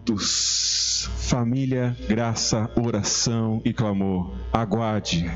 minutos. Família, graça, oração e clamor. Aguarde.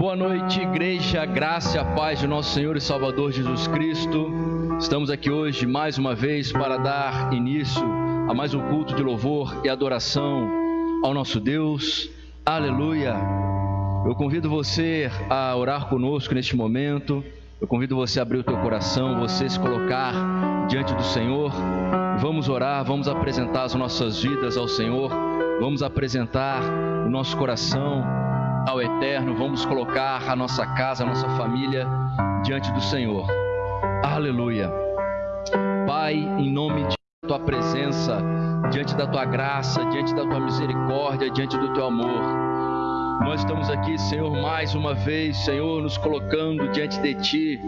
Boa noite, igreja, graça e paz de nosso Senhor e Salvador Jesus Cristo. Estamos aqui hoje mais uma vez para dar início a mais um culto de louvor e adoração ao nosso Deus. Aleluia. Eu convido você a orar conosco neste momento. Eu convido você a abrir o teu coração, você se colocar diante do Senhor. Vamos orar, vamos apresentar as nossas vidas ao Senhor. Vamos apresentar o nosso coração ao Eterno, vamos colocar a nossa casa, a nossa família diante do Senhor. Aleluia. Pai, em nome de tua presença, diante da tua graça, diante da tua misericórdia, diante do teu amor. Nós estamos aqui, Senhor, mais uma vez, Senhor, nos colocando diante de ti,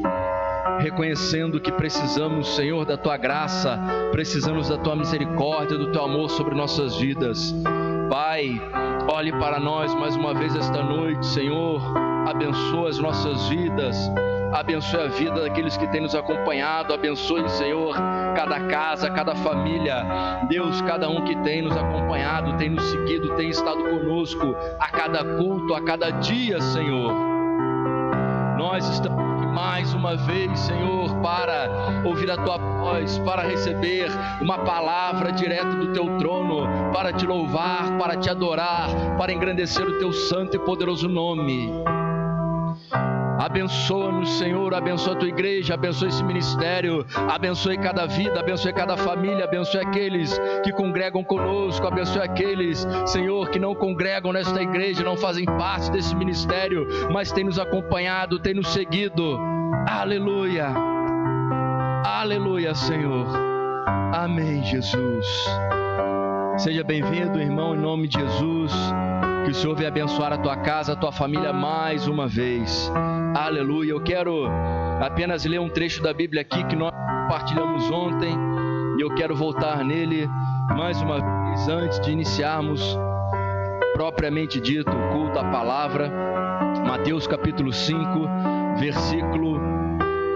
reconhecendo que precisamos, Senhor, da tua graça, precisamos da tua misericórdia, do teu amor sobre nossas vidas. Pai, olhe para nós mais uma vez esta noite, Senhor. Abençoa as nossas vidas, abençoe a vida daqueles que têm nos acompanhado, abençoe, Senhor, cada casa, cada família. Deus, cada um que tem nos acompanhado, tem nos seguido, tem estado conosco a cada culto, a cada dia, Senhor. Nós estamos mais uma vez, Senhor, para ouvir a tua voz, para receber uma palavra direta do teu trono, para te louvar, para te adorar, para engrandecer o teu santo e poderoso nome. Abençoa-nos, Senhor, abençoa a tua igreja, abençoa esse ministério, abençoe cada vida, abençoe cada família, abençoe aqueles que congregam conosco, abençoe aqueles, Senhor, que não congregam nesta igreja, não fazem parte desse ministério, mas têm nos acompanhado, têm nos seguido. Aleluia, aleluia, Senhor. Amém, Jesus. Seja bem-vindo, irmão, em nome de Jesus. Que o Senhor venha abençoar a tua casa, a tua família mais uma vez. Aleluia. Eu quero apenas ler um trecho da Bíblia aqui que nós compartilhamos ontem e eu quero voltar nele mais uma vez antes de iniciarmos propriamente dito o culto à palavra. Mateus capítulo 5, versículo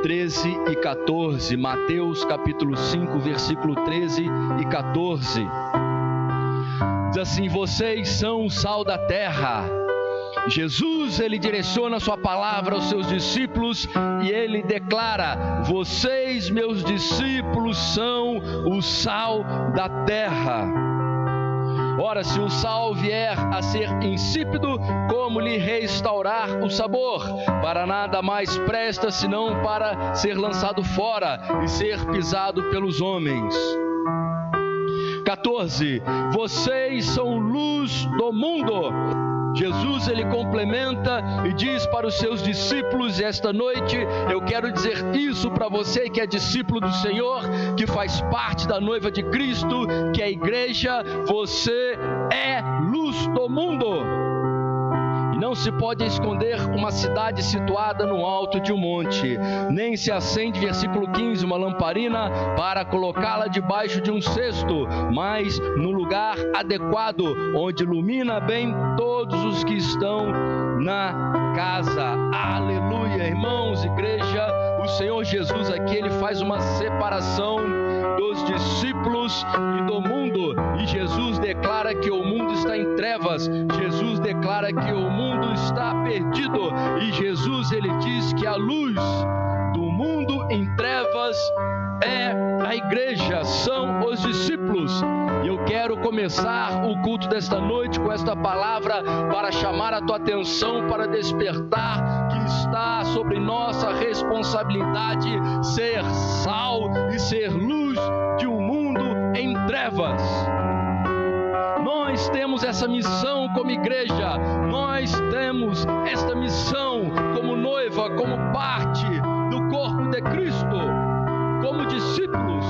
13 e 14. Mateus capítulo 5, versículo 13 e 14. Diz assim: Vocês são o sal da terra. Jesus, ele direciona sua palavra aos seus discípulos e ele declara: Vocês, meus discípulos, são o sal da terra. Ora, se o sal vier a ser insípido, como lhe restaurar o sabor? Para nada mais presta senão para ser lançado fora e ser pisado pelos homens. 14. Vocês são luz do mundo. Jesus ele complementa e diz para os seus discípulos esta noite, eu quero dizer isso para você que é discípulo do Senhor, que faz parte da noiva de Cristo, que é a igreja, você é luz do mundo. Não se pode esconder uma cidade situada no alto de um monte, nem se acende, versículo 15, uma lamparina para colocá-la debaixo de um cesto, mas no lugar adequado, onde ilumina bem todos os que estão na casa. Aleluia, irmãos, igreja, o Senhor Jesus aqui ele faz uma separação dos discípulos e do mundo. E Jesus declara que o mundo está em trevas. Jesus declara que o mundo está perdido. E Jesus ele diz que a luz do mundo em trevas é a igreja, são os discípulos. E eu quero começar o culto desta noite com esta palavra para chamar a tua atenção, para despertar que está sobre nossa responsabilidade ser sal e ser luz de um mundo em trevas. Nós temos essa missão como igreja, nós temos esta missão como noiva, como parte do corpo de Cristo, como discípulos.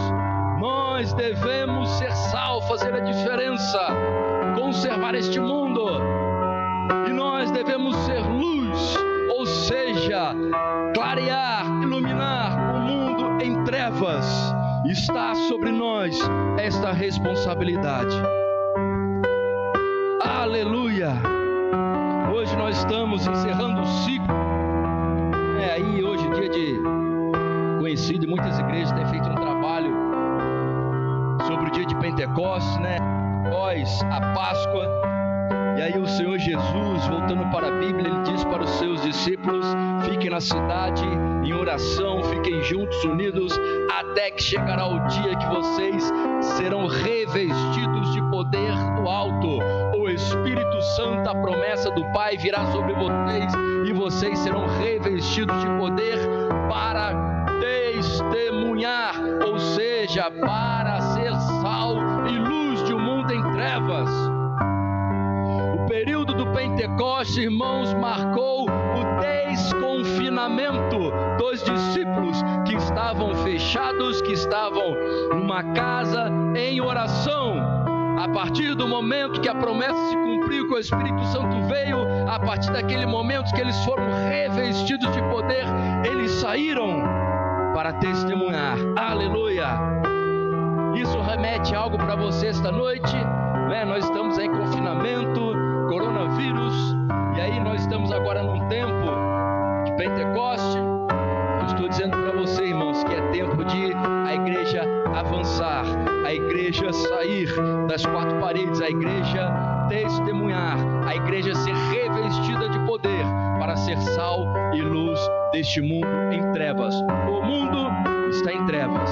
Nós devemos ser sal, fazer a diferença, conservar este mundo, e nós devemos ser luz, ou seja, clarear, iluminar o mundo em trevas. Está sobre nós esta responsabilidade. Aleluia! Hoje nós estamos encerrando o ciclo. É aí hoje dia de conhecido e muitas igrejas têm feito um trabalho sobre o dia de Pentecostes, né? Após a Páscoa. E aí o Senhor Jesus, voltando para a Bíblia, ele diz para os seus discípulos: fiquem na cidade em oração, fiquem juntos, unidos, até que chegará o dia que vocês serão revestidos de poder do alto. O Espírito Santo, a promessa do Pai, virá sobre vocês e vocês serão revestidos de poder para testemunhar, ou seja, para ser sal e luz de um mundo em trevas. O período do Pentecoste, irmãos, marcou o desconfinamento dos discípulos que estavam fechados, que estavam numa casa em oração. A partir do momento que a promessa se cumpriu, que o Espírito Santo veio, a partir daquele momento que eles foram revestidos de poder, eles saíram para testemunhar. Aleluia! Isso remete algo para você esta noite. Né? Nós estamos em confinamento, coronavírus, e aí nós estamos agora num tempo de Pentecoste. Estou dizendo para você, irmãos, que é tempo de a igreja avançar, a igreja sair das quatro paredes, a igreja testemunhar, a igreja ser revestida de poder para ser sal e luz deste mundo em trevas. O mundo está em trevas.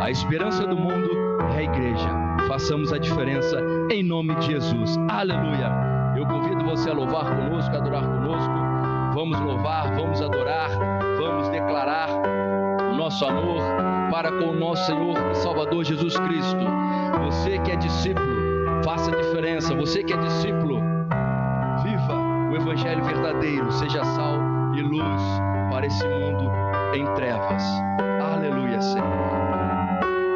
A esperança do mundo é a igreja. Façamos a diferença em nome de Jesus. Aleluia. Eu convido você a louvar conosco, a adorar conosco. Vamos louvar, vamos adorar, vamos declarar o nosso amor para com o nosso Senhor e Salvador Jesus Cristo. Você que é discípulo, faça diferença. Você que é discípulo, viva o Evangelho verdadeiro, seja sal e luz para esse mundo em trevas. Aleluia, Senhor.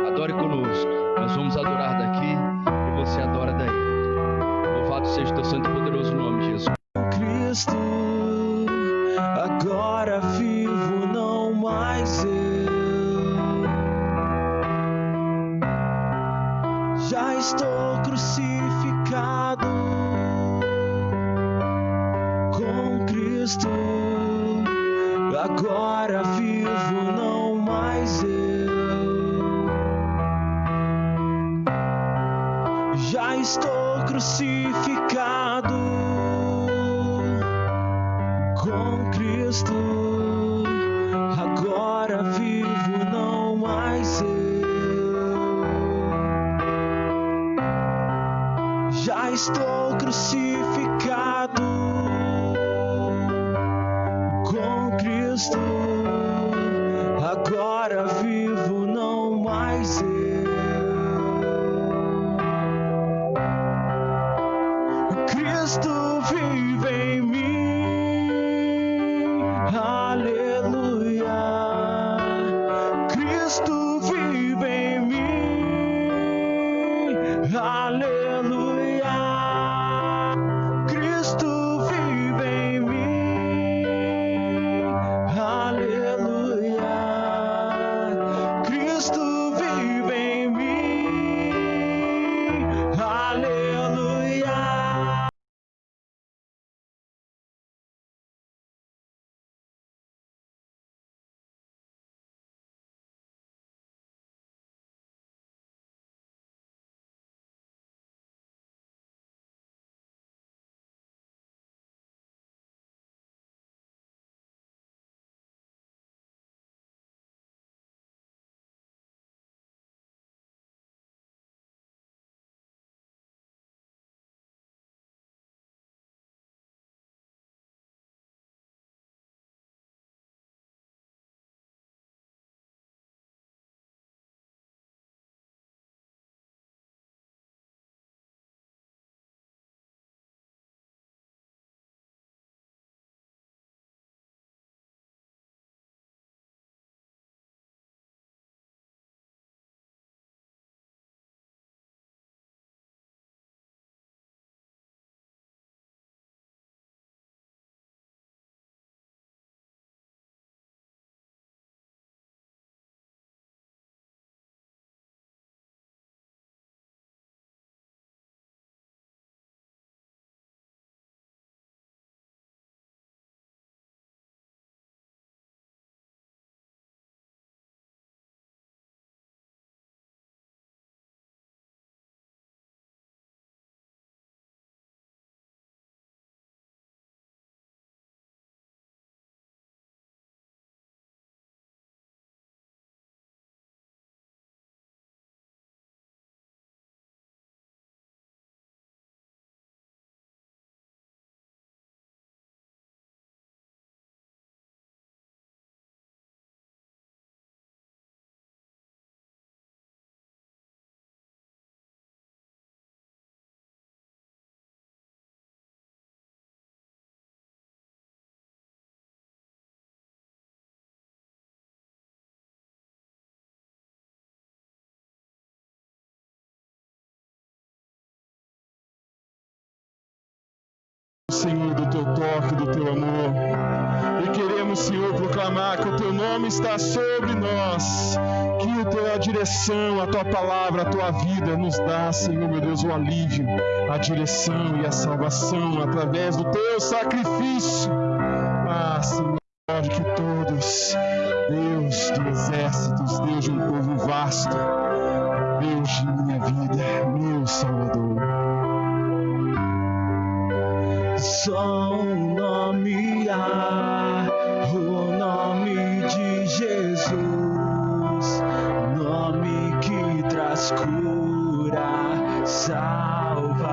Adore conosco. Nós vamos adorar daqui e você adora daí. Louvado seja o teu santo e poderoso nome, Jesus. Cristo, agora vivo, não mais eu. Já estou crucificado com Cristo. Agora vivo, não mais eu. Já estou crucificado estou crucificado nome está sobre nós, que a tua direção, a tua palavra, a tua vida nos dá, Senhor meu Deus, o alívio, a direção e a salvação através do teu sacrifício. Ah, Senhor, que todos, Deus de exércitos, Deus de um povo vasto, Deus de minha vida, meu Salvador. Só há, o nome de Jesus, nome que traz cura, salvação.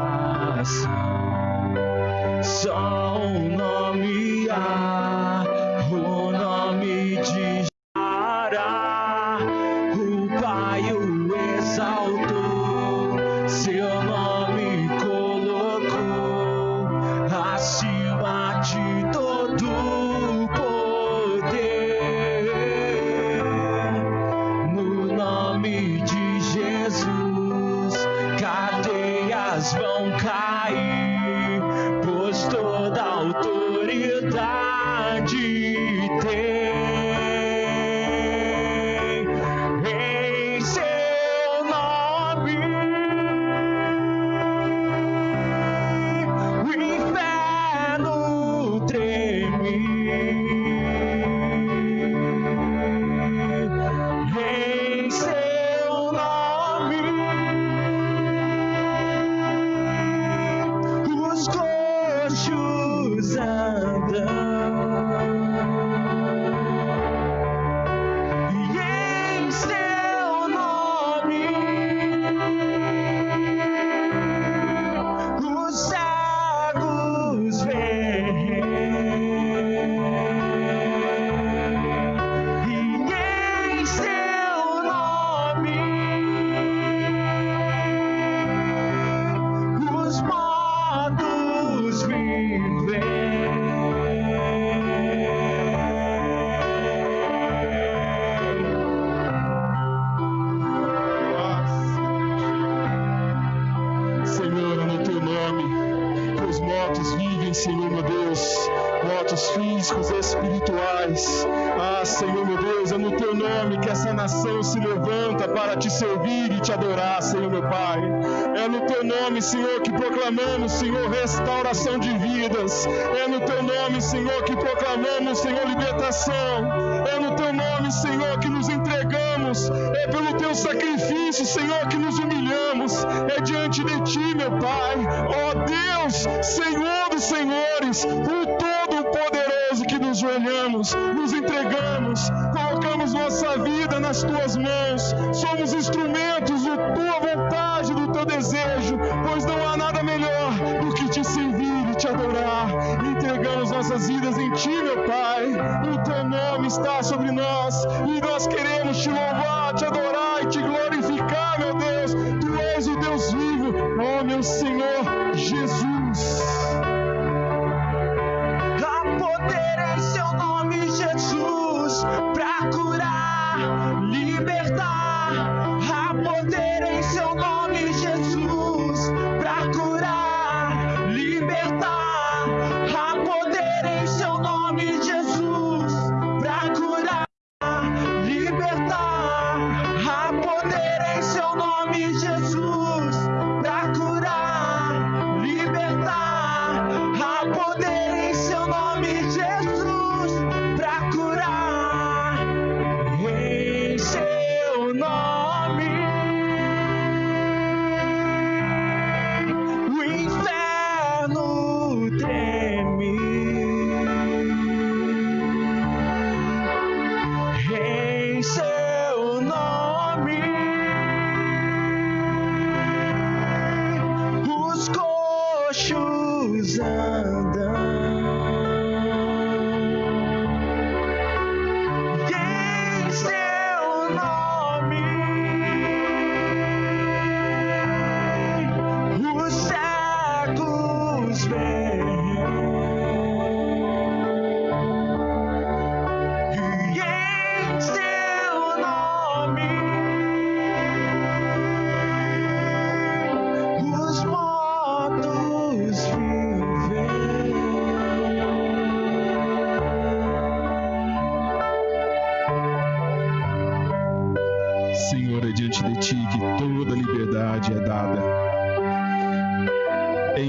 Servir e te adorar, Senhor meu Pai. É no teu nome, Senhor, que proclamamos, Senhor, restauração de vidas. É no teu nome, Senhor, que proclamamos, Senhor, libertação. É no teu nome, Senhor, que nos entregamos. É pelo teu sacrifício, Senhor, que nos humilhamos. É diante de ti, meu Pai. Ó Deus, Senhor dos senhores, o Todo-Poderoso que nos joelhamos, nos entregamos, colocamos nossa vida nas tuas mãos. Somos instrumentos da tua vontade, do teu desejo, pois não há nada melhor do que te servir e te adorar. Entregamos nossas vidas em ti, meu Pai. O teu nome está sobre nós e nós queremos te louvar, te adorar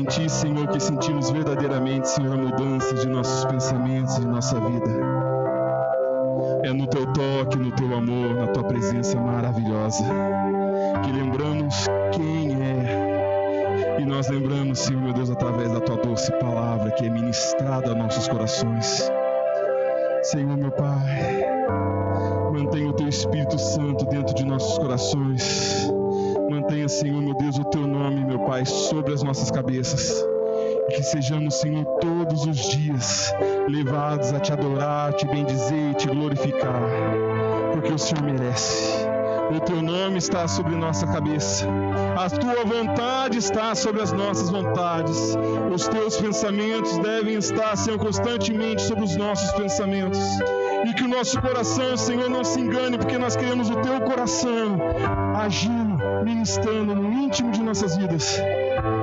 Ti, Senhor, que sentimos verdadeiramente, Senhor, a mudança de nossos pensamentos e de nossa vida. É no Teu toque, no Teu amor, na Tua presença maravilhosa, que lembramos quem é. E nós lembramos, Senhor, meu Deus, através da Tua doce palavra que é ministrada a nossos corações. Senhor, meu Pai, mantenha o Teu Espírito Santo dentro de nossos corações Senhor, meu Deus, o teu nome, meu Pai, sobre as nossas cabeças. E que sejamos, Senhor, todos os dias levados a te adorar, te bendizer e te glorificar, porque o Senhor merece. O teu nome está sobre nossa cabeça. A tua vontade está sobre as nossas vontades. Os teus pensamentos devem estar, Senhor, constantemente sobre os nossos pensamentos. E que o nosso coração, Senhor, não se engane, porque nós queremos o teu coração agindo, ministrando no íntimo de nossas vidas.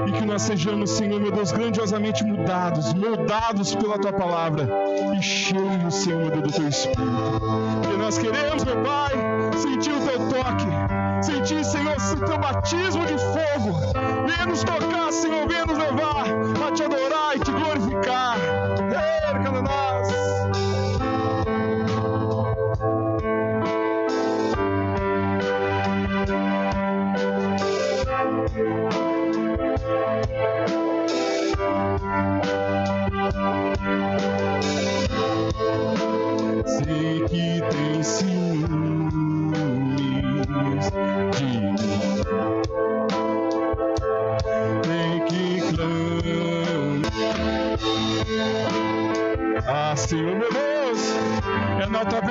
E que nós sejamos, Senhor, meu Deus, grandiosamente mudados, moldados pela tua palavra e cheios, Senhor, do teu espírito. Que nós queremos, meu Pai, sentir o teu toque, sentir, Senhor, o teu batismo de fogo. Venha nos tocar, Senhor, venha nos levar a te adorar e te glorificar.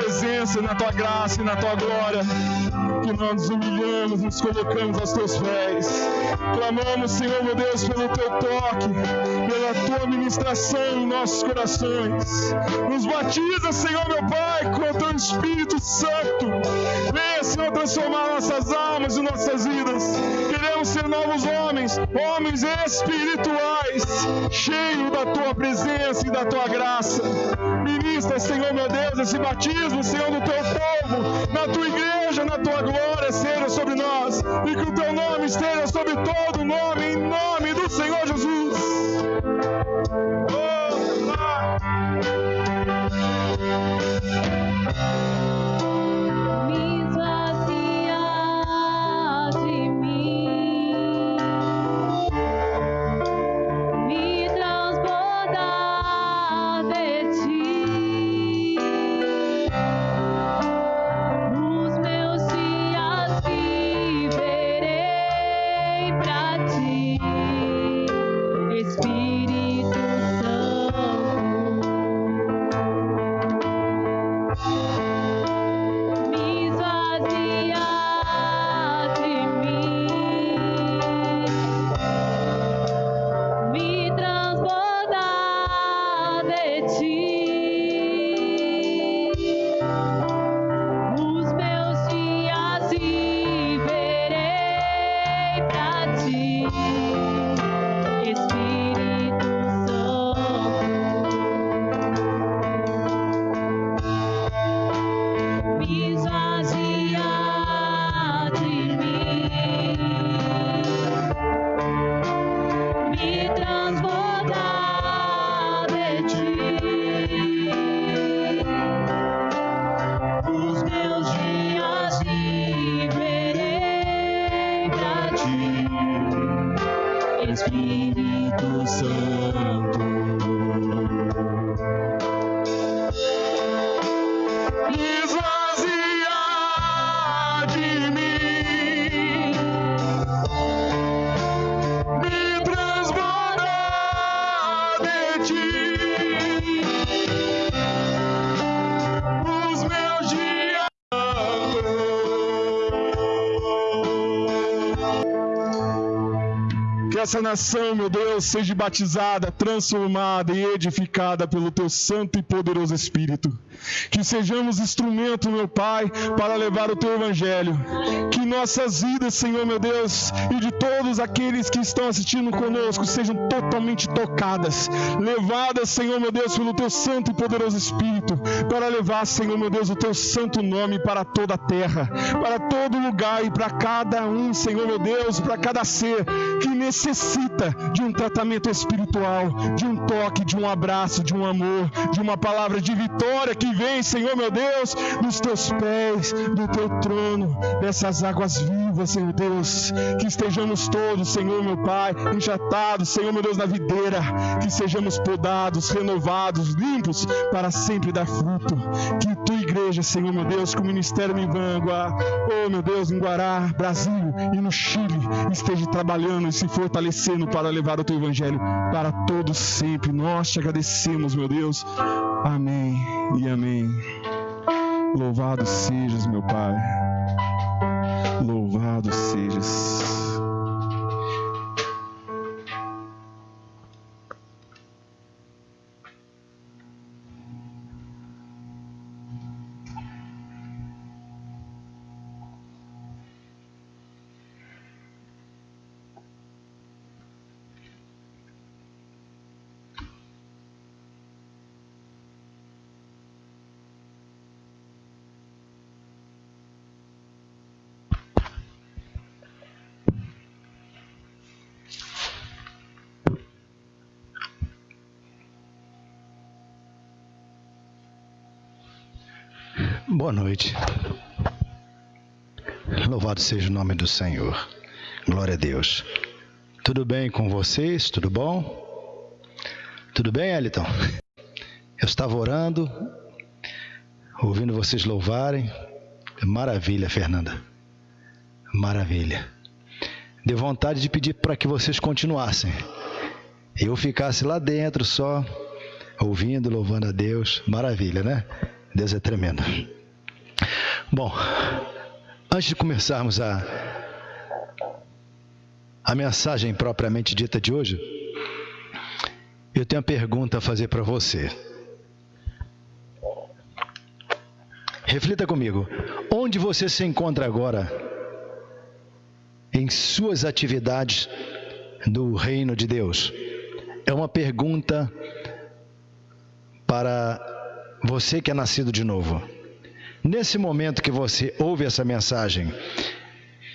Presença, na tua graça e na tua glória que nós nos humilhamos, nos colocamos aos teus pés. Clamamos, Senhor, meu Deus, pelo teu toque, pela tua ministração em nossos corações. Nos batiza, Senhor, meu Pai, com o teu Espírito Santo. Venha, Senhor, transformar nossas almas e nossas vidas. Queremos ser novos homens, homens espirituais, cheios da tua presença e da tua graça. Ministra, Senhor, meu Deus, esse batismo, Senhor, do teu povo, na tua igreja, na tua glória seja sobre nós e que o teu nome esteja sobre todo nome, em nome do Senhor Jesus. Essa nação, meu Deus, seja batizada, transformada e edificada pelo teu santo e poderoso Espírito. Que sejamos instrumento, meu Pai, para levar o teu evangelho. Que nossas vidas, Senhor, meu Deus, e de todos aqueles que estão assistindo conosco sejam totalmente tocadas, levadas, Senhor, meu Deus, pelo teu santo e poderoso Espírito, para levar, Senhor, meu Deus, o teu santo nome para toda a terra, para todo lugar e para cada um, Senhor, meu Deus, para cada ser que necessita de um tratamento espiritual, de um toque, de um abraço, de um amor, de uma palavra de vitória que vem, Senhor meu Deus, nos teus pés, do teu trono, dessas águas vivas, Senhor Deus, que estejamos todos, Senhor meu Pai, enjatados, Senhor meu Deus, na videira, que sejamos podados, renovados, limpos, para sempre dar fruto. Que tua igreja, Senhor meu Deus, com o ministério em Vangua, oh meu Deus, em Guará, Brasil e no Chile, esteja trabalhando e se fortalecendo para levar o teu evangelho para todos sempre. Nós te agradecemos, meu Deus. Amém e amém. Louvado sejas, meu Pai. Louvado sejas. Boa noite. Louvado seja o nome do Senhor. Glória a Deus. Tudo bem com vocês? Tudo bom? Tudo bem, Eliton? Eu estava orando, ouvindo vocês louvarem. Maravilha, Fernanda. Maravilha. Deu vontade de pedir para que vocês continuassem. Eu ficasse lá dentro só, ouvindo, louvando a Deus. Maravilha, né? Deus é tremendo. Bom, antes de começarmos a, a mensagem propriamente dita de hoje, eu tenho uma pergunta a fazer para você. Reflita comigo. Onde você se encontra agora em suas atividades do reino de Deus? É uma pergunta para você que é nascido de novo. Nesse momento que você ouve essa mensagem,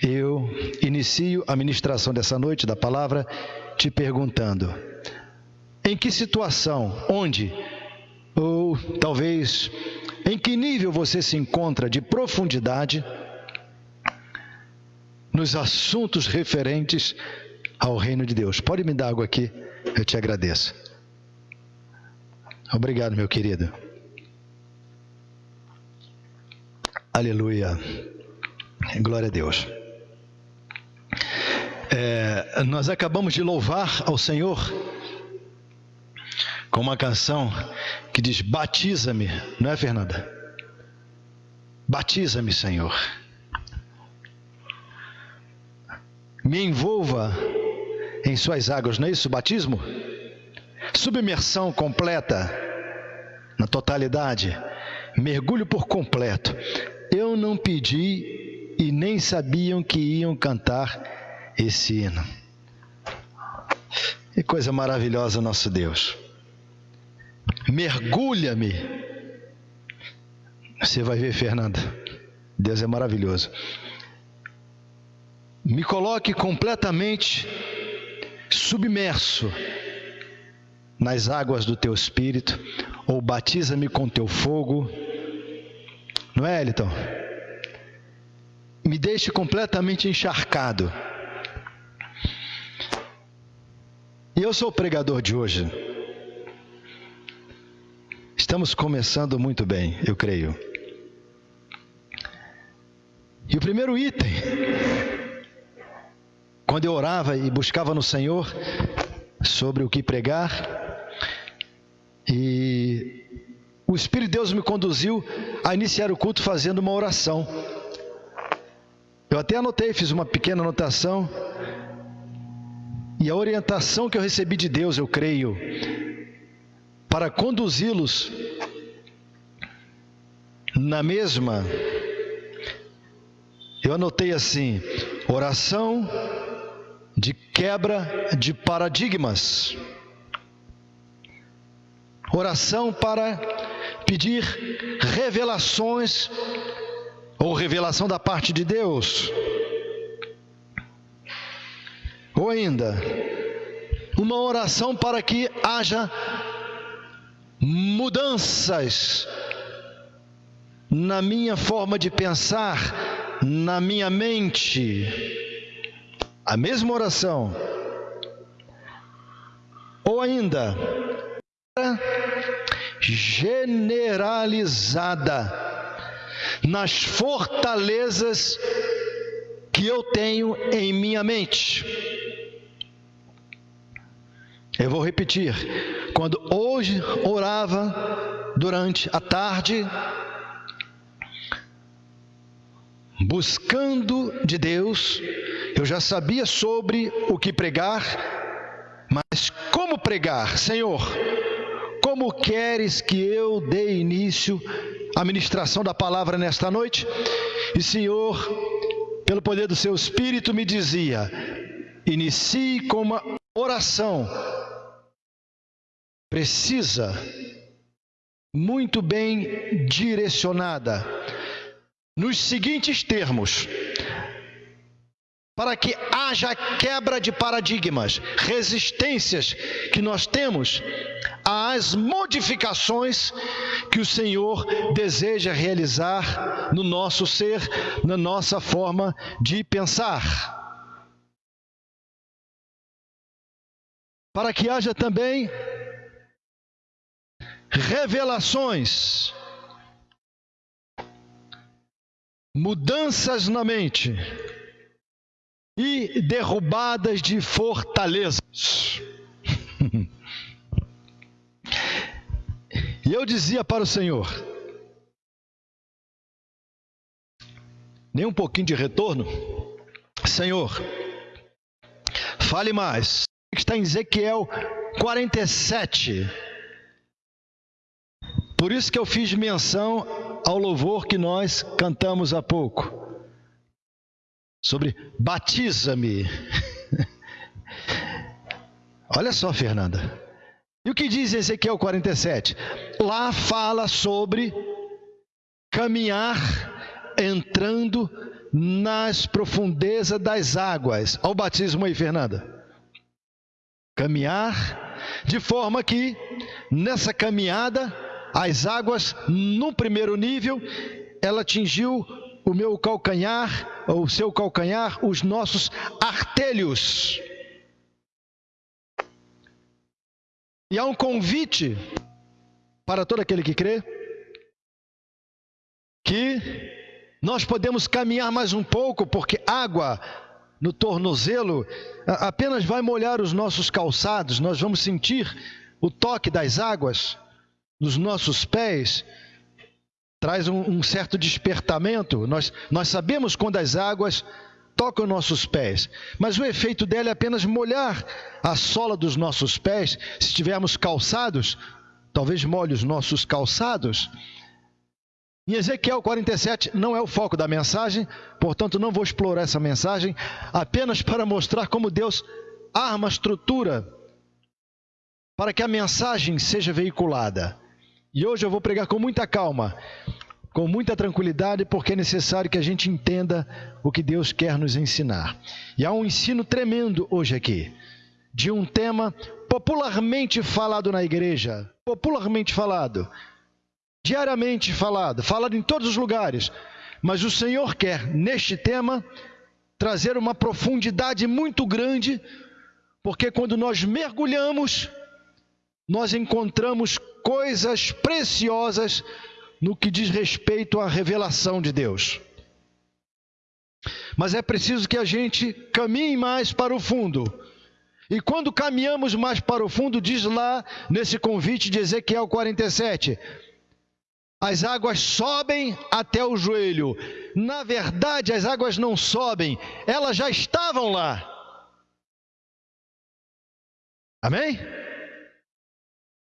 eu inicio a ministração dessa noite da palavra te perguntando: em que situação, onde, ou talvez em que nível você se encontra de profundidade nos assuntos referentes ao reino de Deus? Pode me dar água aqui? Eu te agradeço. Obrigado, meu querido. Aleluia. Glória a Deus. É, nós acabamos de louvar ao Senhor com uma canção que diz: Batiza-me, não é, Fernanda? Batiza-me, Senhor. Me envolva em Suas águas, não é isso? Batismo? Submersão completa, na totalidade, mergulho por completo. Eu não pedi e nem sabiam que iam cantar esse hino. Que coisa maravilhosa, nosso Deus. Mergulha-me. Você vai ver, Fernanda. Deus é maravilhoso. Me coloque completamente submerso nas águas do teu espírito, ou batiza-me com teu fogo não é, Eliton? Me deixe completamente encharcado. E eu sou o pregador de hoje. Estamos começando muito bem, eu creio. E o primeiro item, quando eu orava e buscava no Senhor sobre o que pregar, e o Espírito de Deus me conduziu a iniciar o culto fazendo uma oração. Eu até anotei, fiz uma pequena anotação. E a orientação que eu recebi de Deus, eu creio, para conduzi-los na mesma, eu anotei assim: oração de quebra de paradigmas, oração para pedir revelações ou revelação da parte de Deus. ou ainda uma oração para que haja mudanças na minha forma de pensar, na minha mente. A mesma oração. Ou ainda, generalizada nas fortalezas que eu tenho em minha mente. Eu vou repetir. Quando hoje orava durante a tarde, buscando de Deus, eu já sabia sobre o que pregar, mas como pregar? Senhor, como queres que eu dê início à ministração da palavra nesta noite? E Senhor, pelo poder do seu Espírito, me dizia: inicie com uma oração precisa, muito bem direcionada, nos seguintes termos: para que haja quebra de paradigmas, resistências que nós temos às modificações que o Senhor deseja realizar no nosso ser, na nossa forma de pensar. Para que haja também revelações, mudanças na mente e derrubadas de fortalezas. e eu dizia para o Senhor: nem um pouquinho de retorno, Senhor, fale mais. Está em Ezequiel 47 por isso que eu fiz menção ao louvor que nós cantamos há pouco. Sobre batiza-me. Olha só, Fernanda. E o que diz Ezequiel 47? Lá fala sobre caminhar entrando nas profundezas das águas. Olha o batismo aí, Fernanda. Caminhar de forma que nessa caminhada as águas, no primeiro nível, ela atingiu o meu calcanhar, o seu calcanhar, os nossos artelhos. E há um convite para todo aquele que crê que nós podemos caminhar mais um pouco, porque água no tornozelo apenas vai molhar os nossos calçados, nós vamos sentir o toque das águas nos nossos pés traz um, um, certo despertamento. Nós, nós sabemos quando as águas tocam nossos pés, mas o efeito dela é apenas molhar a sola dos nossos pés. Se estivermos calçados, talvez molhe os nossos calçados. Em Ezequiel 47 não é o foco da mensagem, portanto não vou explorar essa mensagem, apenas para mostrar como Deus arma a estrutura para que a mensagem seja veiculada. E hoje eu vou pregar com muita calma, com muita tranquilidade, porque é necessário que a gente entenda o que Deus quer nos ensinar. E há um ensino tremendo hoje aqui, de um tema popularmente falado na igreja, popularmente falado, diariamente falado, falado em todos os lugares. Mas o Senhor quer, neste tema, trazer uma profundidade muito grande, porque quando nós mergulhamos, nós encontramos coisas preciosas no que diz respeito à revelação de Deus. Mas é preciso que a gente caminhe mais para o fundo. E quando caminhamos mais para o fundo, diz lá nesse convite de Ezequiel 47, as águas sobem até o joelho. Na verdade, as águas não sobem, elas já estavam lá. Amém?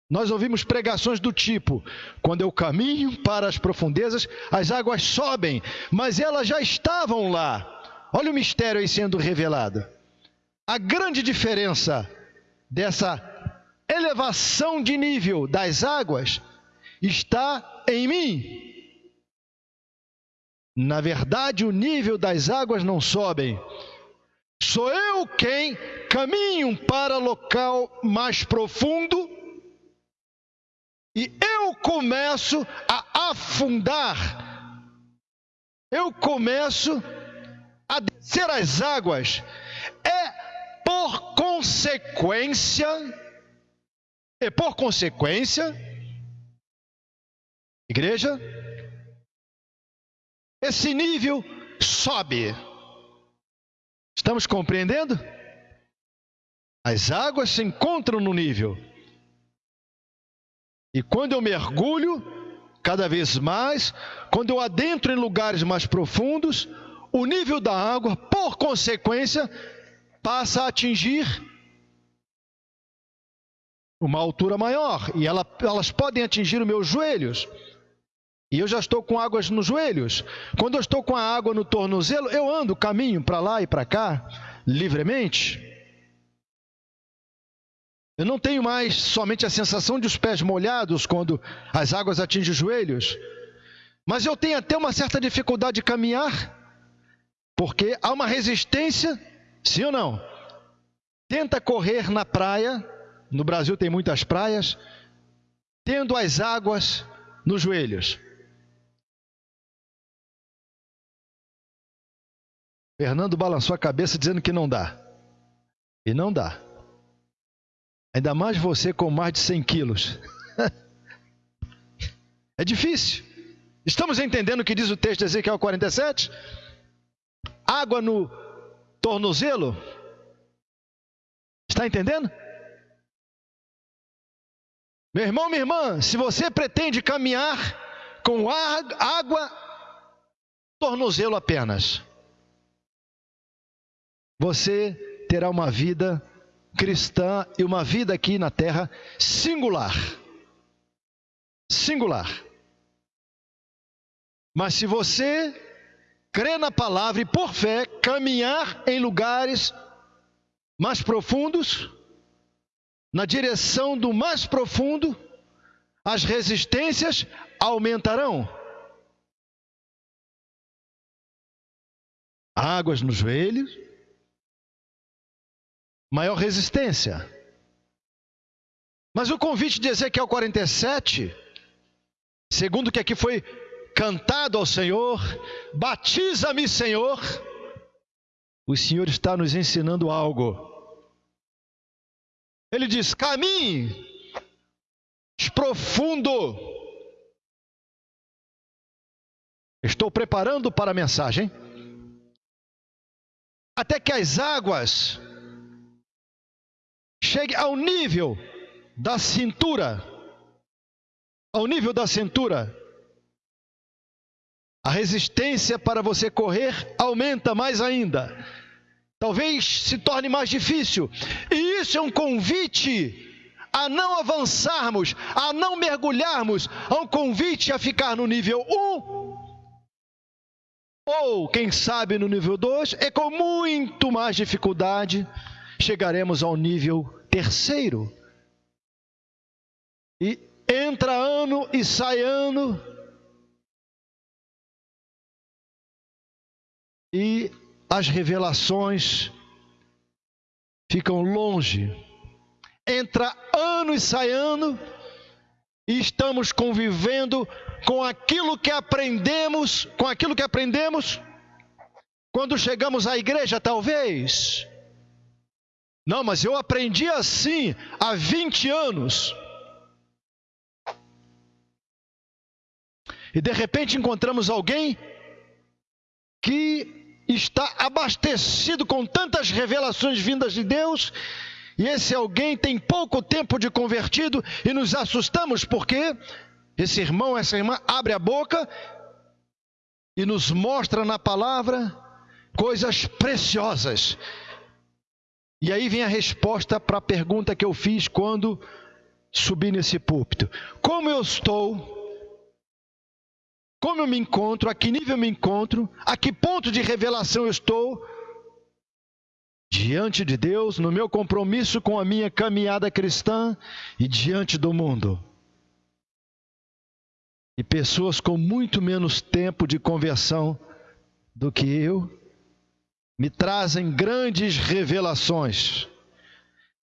Nós ouvimos pregações do tipo: quando eu caminho para as profundezas, as águas sobem, mas elas já estavam lá. Olha o mistério aí sendo revelado. A grande diferença dessa elevação de nível das águas está em mim. Na verdade, o nível das águas não sobem. Sou eu quem caminham para local mais profundo e eu começo a afundar, eu começo a descer as águas, é por consequência, é por consequência, igreja, esse nível sobe. Estamos compreendendo? As águas se encontram no nível. E quando eu mergulho, cada vez mais, quando eu adentro em lugares mais profundos, o nível da água, por consequência, passa a atingir uma altura maior. E ela, elas podem atingir os meus joelhos. E eu já estou com águas nos joelhos. Quando eu estou com a água no tornozelo, eu ando, caminho para lá e para cá, livremente. Eu não tenho mais somente a sensação de os pés molhados quando as águas atingem os joelhos, mas eu tenho até uma certa dificuldade de caminhar, porque há uma resistência, sim ou não? Tenta correr na praia, no Brasil tem muitas praias, tendo as águas nos joelhos. Fernando balançou a cabeça dizendo que não dá. E não dá. Ainda mais você com mais de 100 quilos. é difícil. Estamos entendendo o que diz o texto de Ezequiel 47? Água no tornozelo. Está entendendo? Meu irmão, minha irmã, se você pretende caminhar com água, tornozelo apenas, você terá uma vida cristã e uma vida aqui na terra singular. Singular. Mas se você crê na palavra e por fé caminhar em lugares mais profundos, na direção do mais profundo, as resistências aumentarão. Águas nos joelhos, maior resistência. Mas o convite de Ezequiel 47, segundo que aqui foi cantado ao Senhor, batiza-me, Senhor, o Senhor está nos ensinando algo. Ele diz: caminhe profundo. Estou preparando para a mensagem. Até que as águas chegue ao nível da cintura. Ao nível da cintura. A resistência para você correr aumenta mais ainda. Talvez se torne mais difícil. E isso é um convite a não avançarmos, a não mergulharmos, a um convite a ficar no nível 1. Ou, quem sabe, no nível 2, é com muito mais dificuldade chegaremos ao nível terceiro. E entra ano e sai ano. E as revelações ficam longe. Entra ano e sai ano. E estamos convivendo com aquilo que aprendemos, com aquilo que aprendemos quando chegamos à igreja, talvez não, mas eu aprendi assim há 20 anos. E de repente encontramos alguém que está abastecido com tantas revelações vindas de Deus, e esse alguém tem pouco tempo de convertido, e nos assustamos porque esse irmão, essa irmã abre a boca e nos mostra na palavra coisas preciosas e aí vem a resposta para a pergunta que eu fiz quando subi nesse púlpito: Como eu estou? Como eu me encontro? A que nível eu me encontro? A que ponto de revelação eu estou? Diante de Deus, no meu compromisso com a minha caminhada cristã e diante do mundo. E pessoas com muito menos tempo de conversão do que eu me trazem grandes revelações.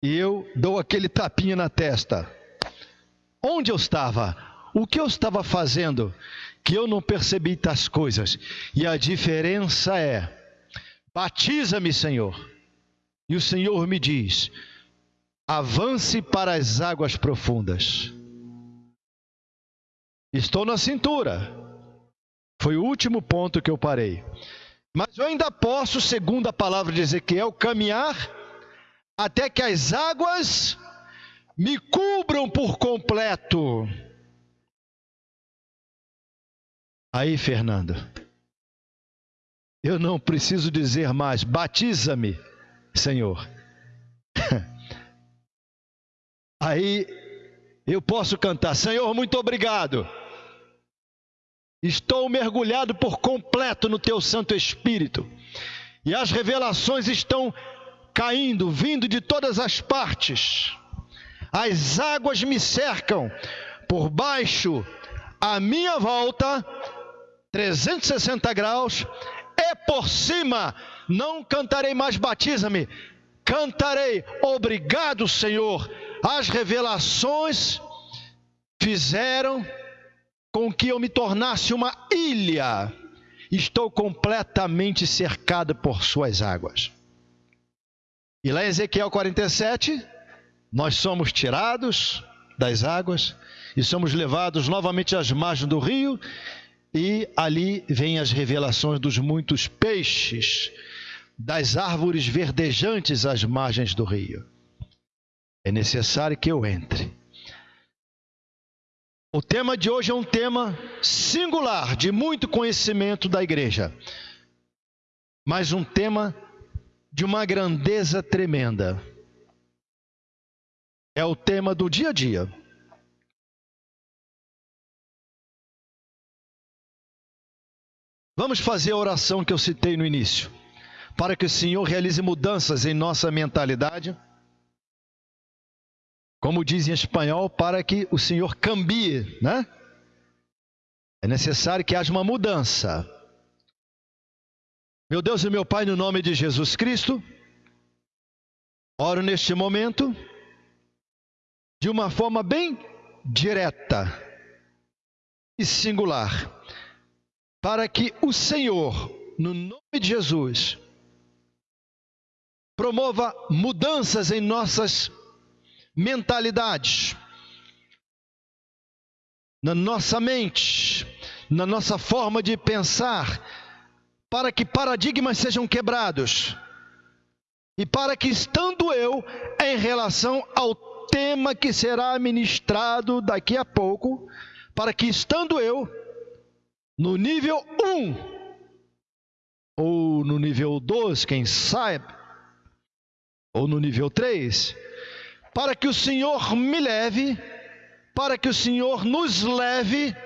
e eu dou aquele tapinha na testa. Onde eu estava? O que eu estava fazendo? Que eu não percebi tais coisas. E a diferença é: batiza-me, Senhor. E o Senhor me diz: avance para as águas profundas. Estou na cintura. Foi o último ponto que eu parei. Mas eu ainda posso, segundo a palavra de Ezequiel, caminhar até que as águas me cubram por completo. Aí, Fernando, eu não preciso dizer mais, batiza-me, Senhor. Aí eu posso cantar, Senhor, muito obrigado. Estou mergulhado por completo no teu Santo Espírito. E as revelações estão caindo, vindo de todas as partes. As águas me cercam por baixo, à minha volta, 360 graus, e por cima. Não cantarei mais batiza-me, cantarei obrigado, Senhor. As revelações fizeram com que eu me tornasse uma ilha. Estou completamente cercado por suas águas. E lá em Ezequiel 47, nós somos tirados das águas e somos levados novamente às margens do rio, e ali vêm as revelações dos muitos peixes, das árvores verdejantes às margens do rio. É necessário que eu entre o tema de hoje é um tema singular, de muito conhecimento da igreja, mas um tema de uma grandeza tremenda. É o tema do dia a dia. Vamos fazer a oração que eu citei no início, para que o Senhor realize mudanças em nossa mentalidade como diz em espanhol, para que o Senhor cambie, né? É necessário que haja uma mudança. Meu Deus e meu Pai, no nome de Jesus Cristo, oro neste momento de uma forma bem direta e singular, para que o Senhor, no nome de Jesus, promova mudanças em nossas mentalidades, na nossa mente, na nossa forma de pensar, para que paradigmas sejam quebrados e para que, estando eu em relação ao tema que será ministrado daqui a pouco, para que, estando eu no nível 1 ou no nível 2, quem sabe, ou no nível 3, para que o Senhor me leve, para que o Senhor nos leve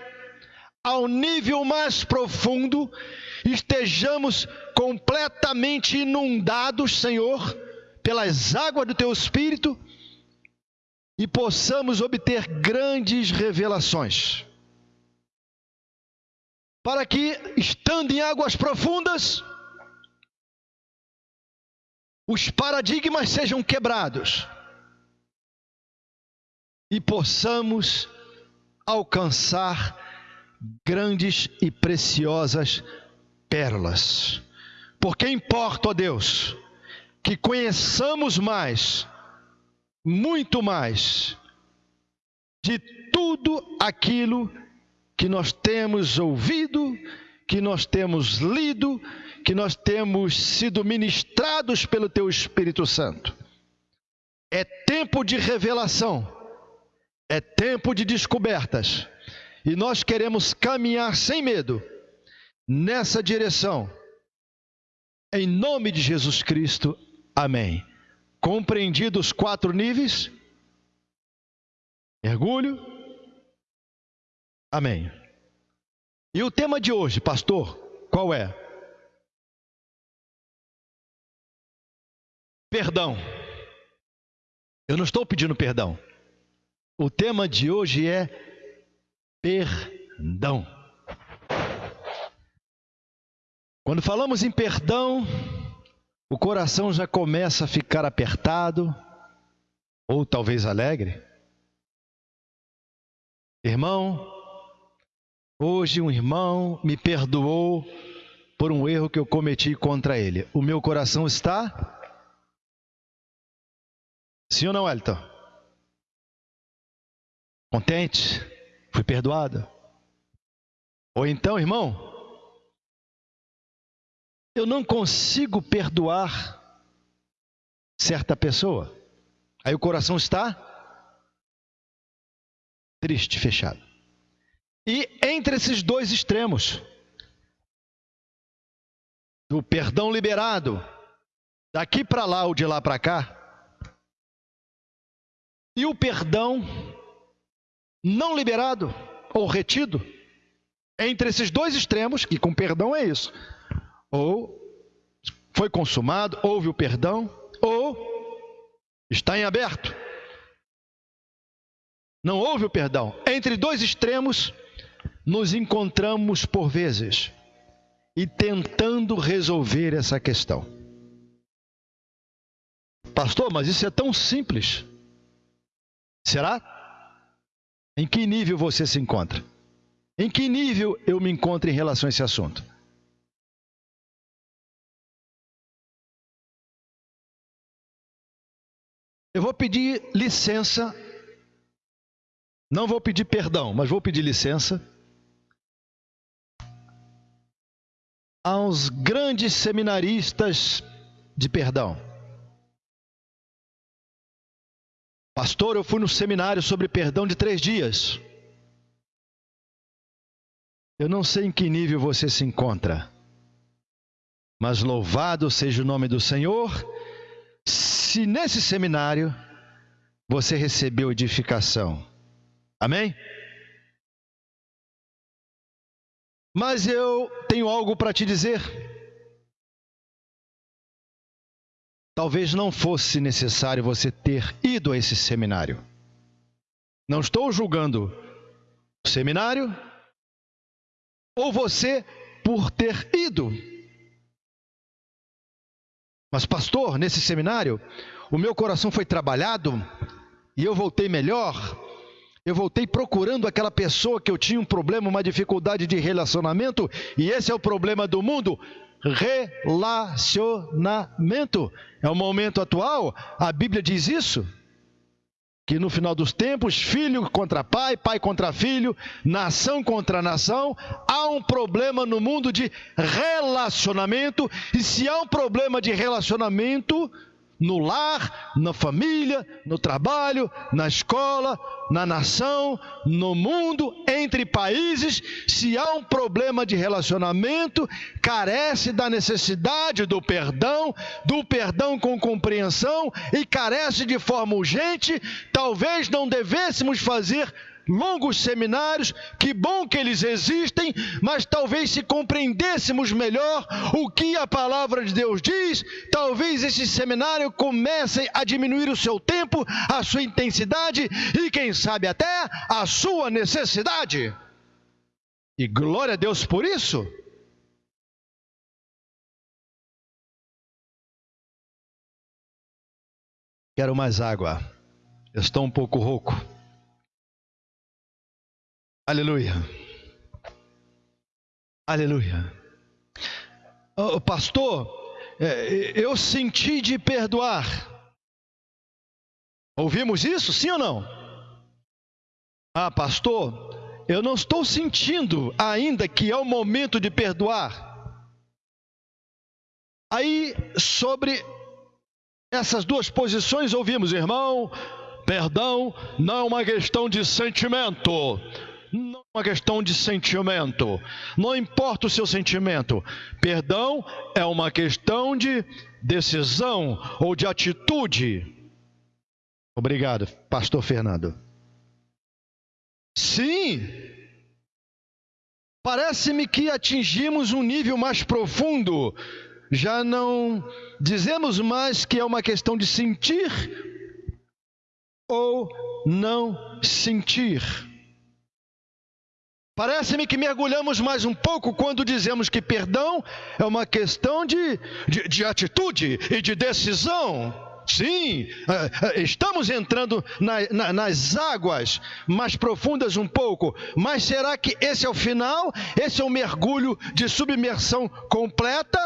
ao nível mais profundo, estejamos completamente inundados, Senhor, pelas águas do Teu Espírito e possamos obter grandes revelações. Para que, estando em águas profundas, os paradigmas sejam quebrados e possamos alcançar grandes e preciosas pérolas. Porque importa, ó Deus, que conheçamos mais, muito mais, de tudo aquilo que nós temos ouvido, que nós temos lido, que nós temos sido ministrados pelo Teu Espírito Santo. É tempo de revelação é tempo de descobertas. E nós queremos caminhar sem medo nessa direção. Em nome de Jesus Cristo. Amém. Compreendidos os quatro níveis? Mergulho. Amém. E o tema de hoje, pastor, qual é? Perdão. Eu não estou pedindo perdão. O tema de hoje é perdão. Quando falamos em perdão, o coração já começa a ficar apertado, ou talvez alegre. Irmão, hoje um irmão me perdoou por um erro que eu cometi contra ele. O meu coração está. Sim ou não, Elton? Contente? Fui perdoado? Ou então, irmão, eu não consigo perdoar certa pessoa. Aí o coração está triste, fechado. E entre esses dois extremos, do perdão liberado, daqui para lá ou de lá para cá, e o perdão não liberado ou retido, entre esses dois extremos, que com perdão é isso, ou foi consumado, houve o perdão, ou está em aberto. Não houve o perdão. Entre dois extremos, nos encontramos por vezes e tentando resolver essa questão. Pastor, mas isso é tão simples. Será? Em que nível você se encontra? Em que nível eu me encontro em relação a esse assunto? Eu vou pedir licença, não vou pedir perdão, mas vou pedir licença aos grandes seminaristas de perdão. Pastor, eu fui no seminário sobre perdão de três dias. Eu não sei em que nível você se encontra, mas louvado seja o nome do Senhor se nesse seminário você recebeu edificação. Amém? Mas eu tenho algo para te dizer. Talvez não fosse necessário você ter ido a esse seminário. Não estou julgando o seminário ou você por ter ido. Mas, pastor, nesse seminário, o meu coração foi trabalhado e eu voltei melhor. Eu voltei procurando aquela pessoa que eu tinha um problema, uma dificuldade de relacionamento, e esse é o problema do mundo: relacionamento. É o momento atual, a Bíblia diz isso que no final dos tempos, filho contra pai, pai contra filho, nação contra nação, há um problema no mundo de relacionamento, e se há um problema de relacionamento, no lar, na família, no trabalho, na escola, na nação, no mundo, entre países, se há um problema de relacionamento, carece da necessidade do perdão, do perdão com compreensão e carece de forma urgente, talvez não devêssemos fazer longos seminários, que bom que eles existem, mas talvez se compreendêssemos melhor o que a palavra de Deus diz, talvez esse seminário comece a diminuir o seu tempo, a sua intensidade e quem sabe até a sua necessidade. E glória a Deus por isso. Quero mais água. estou um pouco rouco. Aleluia. Aleluia. Oh, pastor, é, eu senti de perdoar. Ouvimos isso, sim ou não? Ah, pastor, eu não estou sentindo ainda que é o momento de perdoar. Aí, sobre essas duas posições, ouvimos, irmão, perdão não é uma questão de sentimento uma questão de sentimento. Não importa o seu sentimento. Perdão é uma questão de decisão ou de atitude. Obrigado, Pastor Fernando. Sim. Parece-me que atingimos um nível mais profundo. Já não dizemos mais que é uma questão de sentir ou não sentir. Parece-me que mergulhamos mais um pouco quando dizemos que perdão é uma questão de, de, de atitude e de decisão. Sim, é, é, estamos entrando na, na, nas águas mais profundas um pouco, mas será que esse é o final? Esse é o mergulho de submersão completa?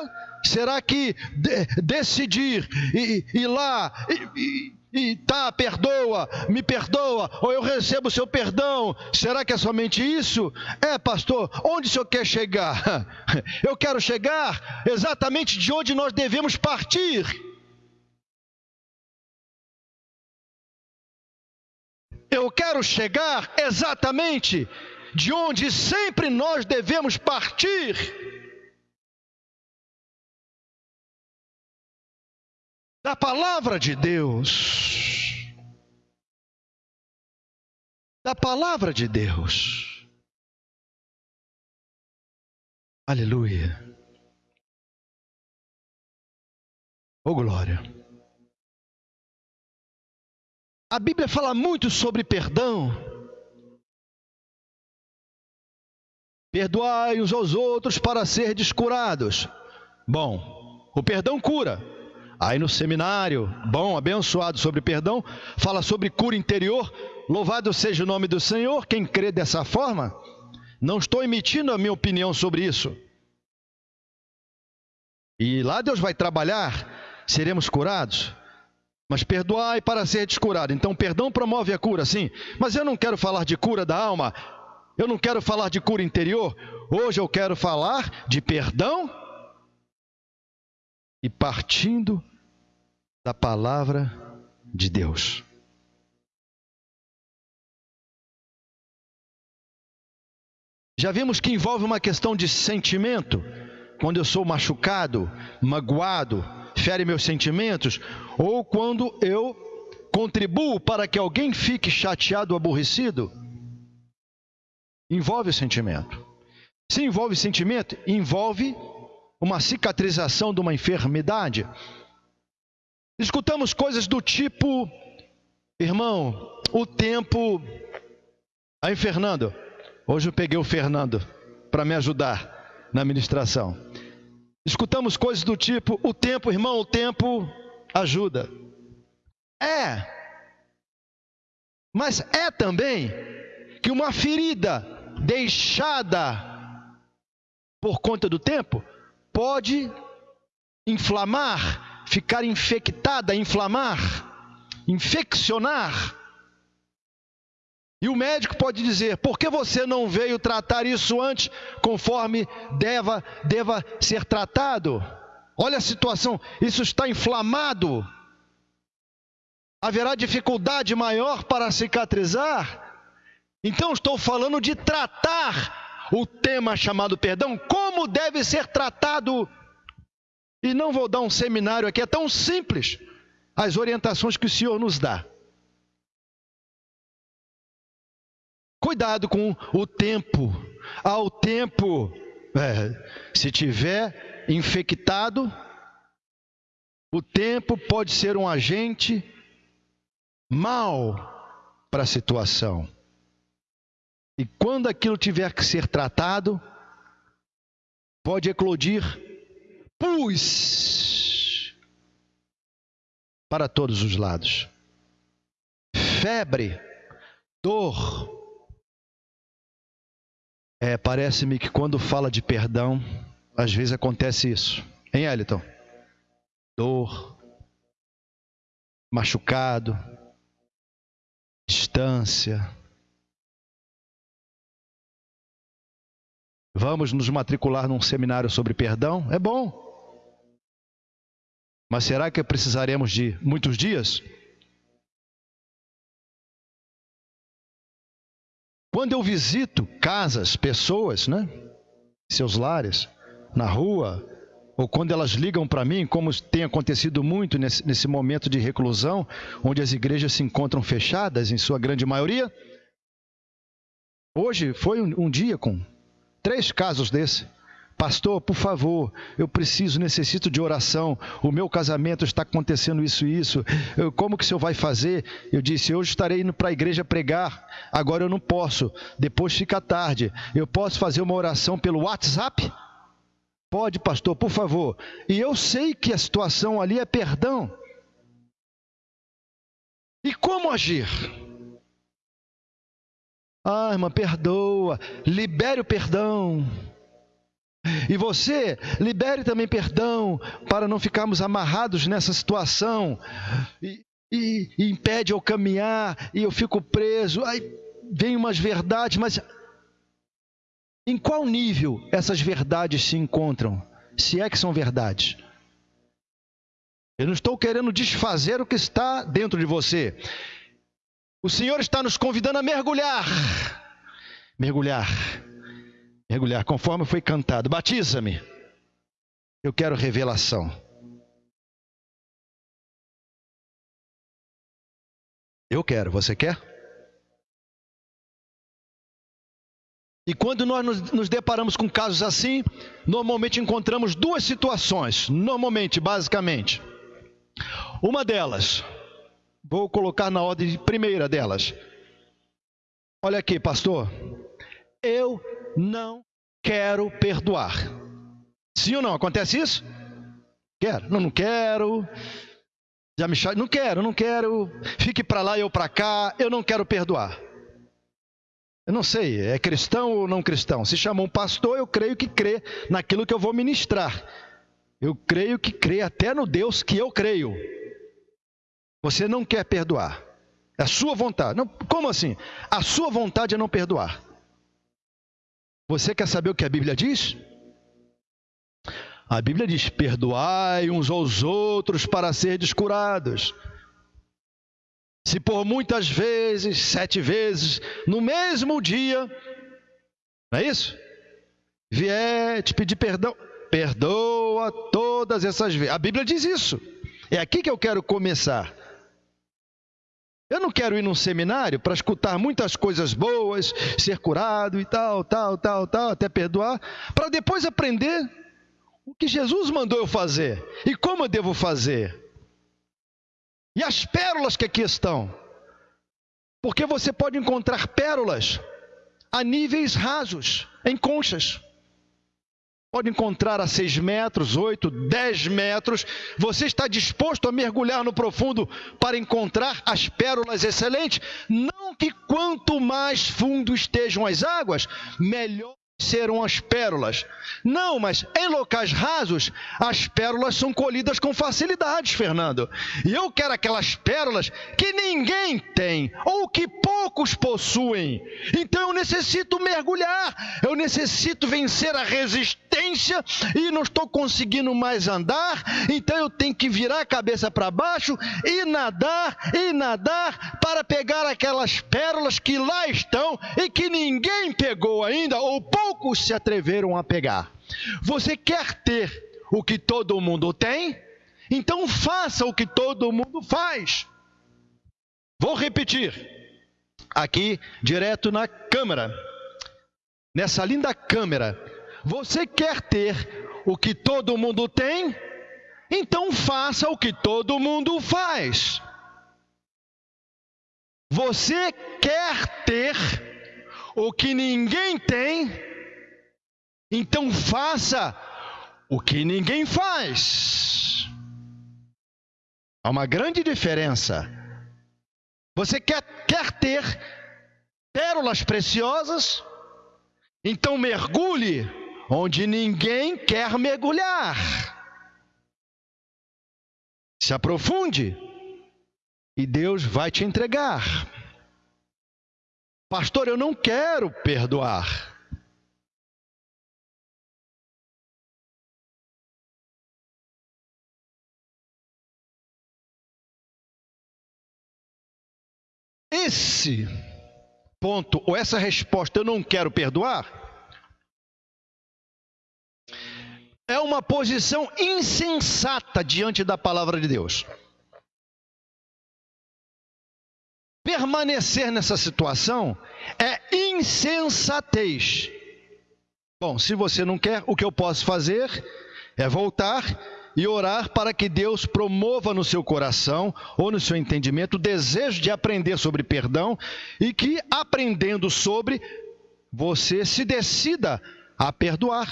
Será que de, decidir e ir lá e, e, tá, perdoa, me perdoa, ou eu recebo o seu perdão, será que é somente isso? É, pastor, onde o senhor quer chegar? Eu quero chegar exatamente de onde nós devemos partir. Eu quero chegar exatamente de onde sempre nós devemos partir. Da palavra de Deus. Da palavra de Deus. Aleluia. Oh glória. A Bíblia fala muito sobre perdão. Perdoai uns aos outros para ser descurados. Bom, o perdão cura. Aí no seminário, bom, abençoado sobre perdão, fala sobre cura interior. Louvado seja o nome do Senhor. Quem crê dessa forma, não estou emitindo a minha opinião sobre isso. E lá Deus vai trabalhar, seremos curados. Mas perdoai para ser descurado. Então, perdão promove a cura, sim. Mas eu não quero falar de cura da alma. Eu não quero falar de cura interior. Hoje eu quero falar de perdão e partindo da palavra de Deus. Já vimos que envolve uma questão de sentimento. Quando eu sou machucado, magoado, fere meus sentimentos, ou quando eu contribuo para que alguém fique chateado aborrecido, envolve o sentimento. Se envolve sentimento, envolve uma cicatrização de uma enfermidade. Escutamos coisas do tipo, irmão, o tempo. Aí, Fernando, hoje eu peguei o Fernando para me ajudar na ministração. Escutamos coisas do tipo: o tempo, irmão, o tempo ajuda. É. Mas é também que uma ferida deixada por conta do tempo pode inflamar, ficar infectada, inflamar, infeccionar. E o médico pode dizer: por que você não veio tratar isso antes, conforme deva, deva ser tratado? Olha a situação, isso está inflamado. Haverá dificuldade maior para cicatrizar? Então, estou falando de tratar o tema chamado perdão, como deve ser tratado. E não vou dar um seminário aqui, é tão simples as orientações que o Senhor nos dá. Cuidado com o tempo. Ao tempo, é, se tiver infectado, o tempo pode ser um agente mal para a situação. E quando aquilo tiver que ser tratado, pode eclodir pus para todos os lados. Febre, dor, é, parece-me que quando fala de perdão, às vezes acontece isso. Hein, Eliton? Dor, machucado, distância. Vamos nos matricular num seminário sobre perdão? É bom. Mas será que precisaremos de muitos dias? Quando eu visito casas, pessoas, né? Seus lares, na rua, ou quando elas ligam para mim, como tem acontecido muito nesse, nesse, momento de reclusão, onde as igrejas se encontram fechadas, em sua grande maioria. Hoje foi um, um dia com três casos desse. Pastor, por favor, eu preciso, necessito de oração. O meu casamento está acontecendo isso e isso. Eu, como que o senhor vai fazer? Eu disse: Hoje estarei indo para a igreja pregar. Agora eu não posso. Depois fica tarde. Eu posso fazer uma oração pelo WhatsApp? Pode, pastor, por favor. E eu sei que a situação ali é perdão. E como agir? Ah, irmã, perdoa, libere o perdão. E você, libere também perdão para não ficarmos amarrados nessa situação e, e, e impede eu caminhar e eu fico preso. Aí vem umas verdades, mas em qual nível essas verdades se encontram? Se é que são verdades. Eu não estou querendo desfazer o que está dentro de você. O Senhor está nos convidando a mergulhar. Mergulhar. Mergulhar, conforme foi cantado. Batiza-me. Eu quero revelação. Eu quero, você quer? E quando nós nos, nos, deparamos com casos assim, normalmente encontramos duas situações. Normalmente, basicamente. Uma delas, vou colocar na ordem primeira delas. Olha aqui, pastor. Eu não quero perdoar. Sim ou não? Acontece isso? Quero. Não, não quero. Já me chama. Não quero, não quero. Fique para lá eu para cá. Eu não quero perdoar. Eu não sei, é cristão ou não cristão. Se chama um pastor, eu creio que crê naquilo que eu vou ministrar. Eu creio que crê até no Deus que eu creio. Você não quer perdoar. É a sua vontade. Não, como assim? A sua vontade é não perdoar. Você quer saber o que a Bíblia diz? A Bíblia diz: perdoai uns aos outros para ser descurados. Se por muitas vezes, sete vezes, no mesmo dia, não é isso? Vier te pedir perdão, perdoa todas essas vezes. A Bíblia diz isso. É aqui que eu quero começar. Eu não quero ir num seminário para escutar muitas coisas boas, ser curado e tal, tal, tal, tal, até perdoar, para depois aprender o que Jesus mandou eu fazer e como eu devo fazer. E as pérolas que aqui estão. Porque você pode encontrar pérolas a níveis rasos, em conchas. Pode encontrar a 6 metros, 8, 10 metros. Você está disposto a mergulhar no profundo para encontrar as pérolas excelentes? Não que quanto mais fundo estejam as águas, melhor serão as pérolas. Não, mas em locais rasos, as pérolas são colhidas com facilidade, Fernando. E eu quero aquelas pérolas que ninguém tem ou que poucos possuem. Então eu necessito mergulhar, eu necessito vencer a resistência e não estou conseguindo mais andar, então eu tenho que virar a cabeça para baixo e nadar e nadar para pegar aquelas pérolas que lá estão e que ninguém pegou ainda ou poucos poucos se atreveram a pegar. Você quer ter o que todo mundo tem? Então faça o que todo mundo faz. Vou repetir. Aqui, direto na câmera. Nessa linda câmera. Você quer ter o que todo mundo tem? Então faça o que todo mundo faz. Você quer ter o que ninguém tem? Então faça o que ninguém faz. Há uma grande diferença. Você quer, quer ter pérolas preciosas? Então mergulhe onde ninguém quer mergulhar. Se aprofunde e Deus vai te entregar. Pastor, eu não quero perdoar. Esse ponto, ou essa resposta, eu não quero perdoar, é uma posição insensata diante da palavra de Deus. Permanecer nessa situação é insensatez. Bom, se você não quer, o que eu posso fazer é voltar e orar para que Deus promova no seu coração ou no seu entendimento o desejo de aprender sobre perdão e que, aprendendo sobre, você se decida a perdoar.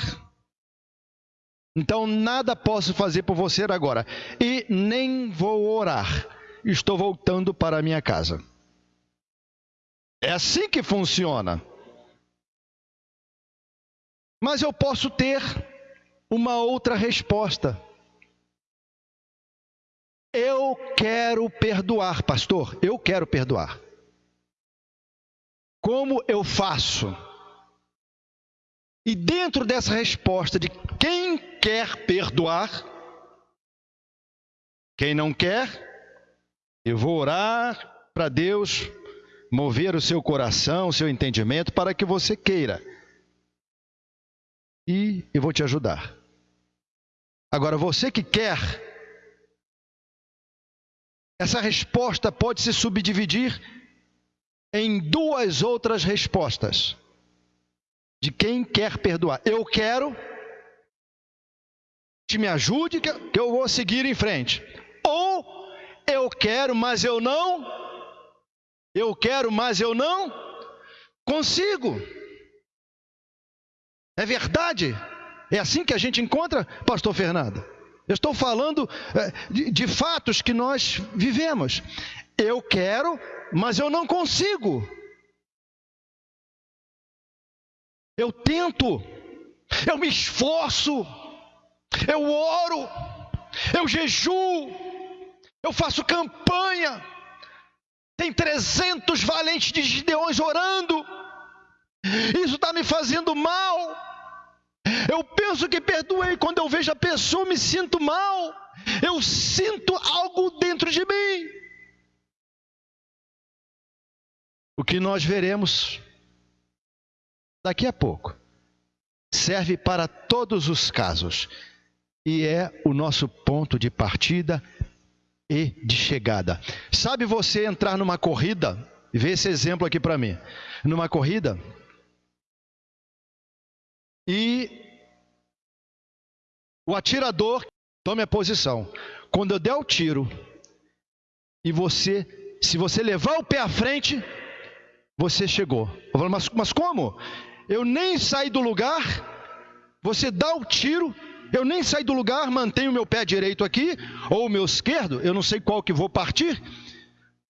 Então, nada posso fazer por você agora e nem vou orar. estou voltando para a minha casa. É assim que funciona. Mas eu posso ter uma outra resposta. Eu quero perdoar, pastor. Eu quero perdoar. Como eu faço? E dentro dessa resposta de quem quer perdoar, quem não quer, eu vou orar para Deus mover o seu coração, o seu entendimento para que você queira. E eu vou te ajudar. Agora, você que quer, essa resposta pode se subdividir em duas outras respostas de quem quer perdoar. Eu quero, te me ajude que eu vou seguir em frente. Ou eu quero, mas eu não. Eu quero, mas eu não consigo. É verdade? É assim que a gente encontra, Pastor Fernando? Eu estou falando é, de, de fatos que nós vivemos. Eu quero, mas eu não consigo. Eu tento, eu me esforço, eu oro, eu jejuo, eu faço campanha. Tem 300 valentes de Gideões orando. Isso está me fazendo mal. Eu penso que perdoei. Quando eu vejo a pessoa, me sinto mal. Eu sinto algo dentro de mim. O que nós veremos daqui a pouco serve para todos os casos e é o nosso ponto de partida e de chegada. Sabe você entrar numa corrida? Vê esse exemplo aqui para mim. Numa corrida e o atirador tome a posição. Quando eu der o tiro e você, se você levar o pé à frente, você chegou. Eu falo, mas, mas como? Eu nem saí do lugar, você dá o tiro, eu nem saí do lugar, mantenho o meu pé direito aqui, ou o meu esquerdo, eu não sei qual que vou partir.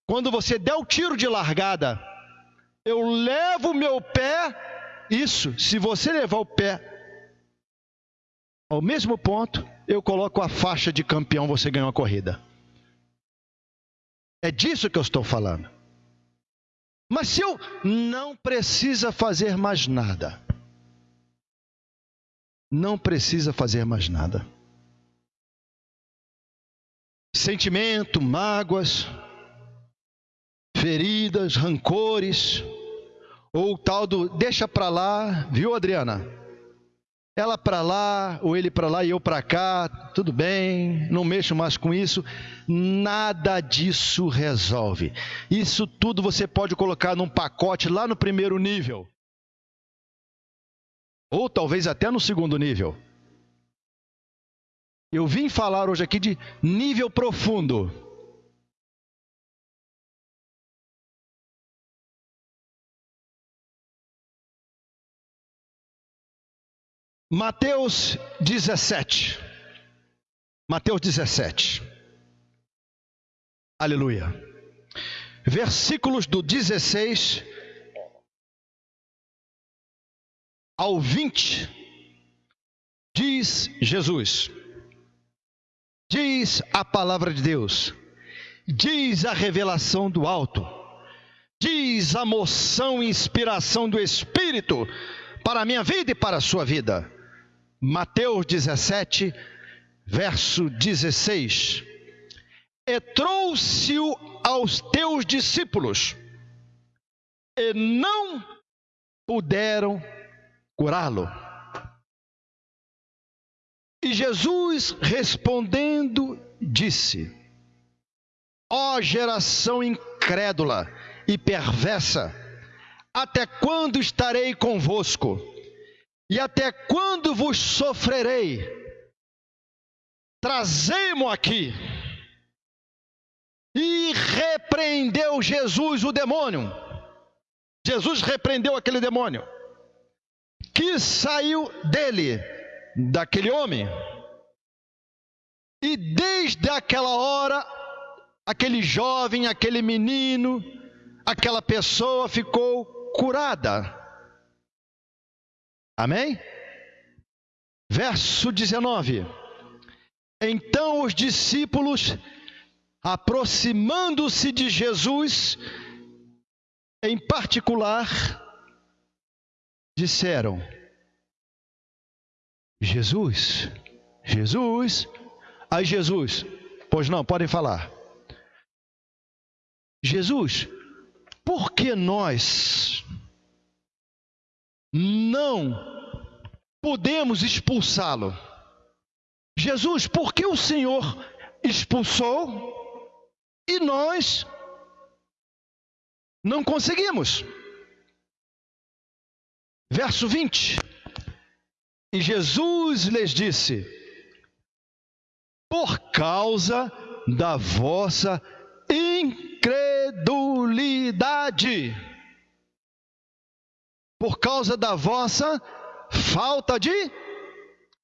Quando você der o tiro de largada, eu levo o meu pé, isso, se você levar o pé ao mesmo ponto, eu coloco a faixa de campeão, você ganhou a corrida. É disso que eu estou falando. Mas se eu não precisa fazer mais nada, não precisa fazer mais nada. Sentimento, mágoas, feridas, rancores, ou tal do deixa para lá, viu, Adriana? Ela para lá, ou ele para lá e eu para cá, tudo bem, não mexo mais com isso. Nada disso resolve. Isso tudo você pode colocar num pacote lá no primeiro nível. Ou talvez até no segundo nível. Eu vim falar hoje aqui de nível profundo. Mateus 17. Mateus 17. Aleluia. Versículos do 16 ao 20. Diz Jesus. Diz a palavra de Deus. Diz a revelação do alto. Diz a moção e inspiração do Espírito para a minha vida e para a sua vida. Mateus 17, verso 16. E trouxe-o aos teus discípulos, e não puderam curá-lo. E Jesus respondendo disse: Ó geração incrédula e perversa, até quando estarei convosco? E até quando vos sofrerei? Trazei-mo aqui. E repreendeu Jesus o demônio. Jesus repreendeu aquele demônio que saiu dele, daquele homem. E desde aquela hora aquele jovem, aquele menino, aquela pessoa ficou curada. Amém? Verso 19. Então os discípulos, aproximando-se de Jesus, em particular, disseram: Jesus, Jesus, aí Jesus, pois não, podem falar. Jesus, por que nós não podemos expulsá-lo? Jesus, por que o Senhor expulsou e nós não conseguimos? Verso 20. E Jesus lhes disse: Por causa da vossa incredulidade, por causa da vossa falta de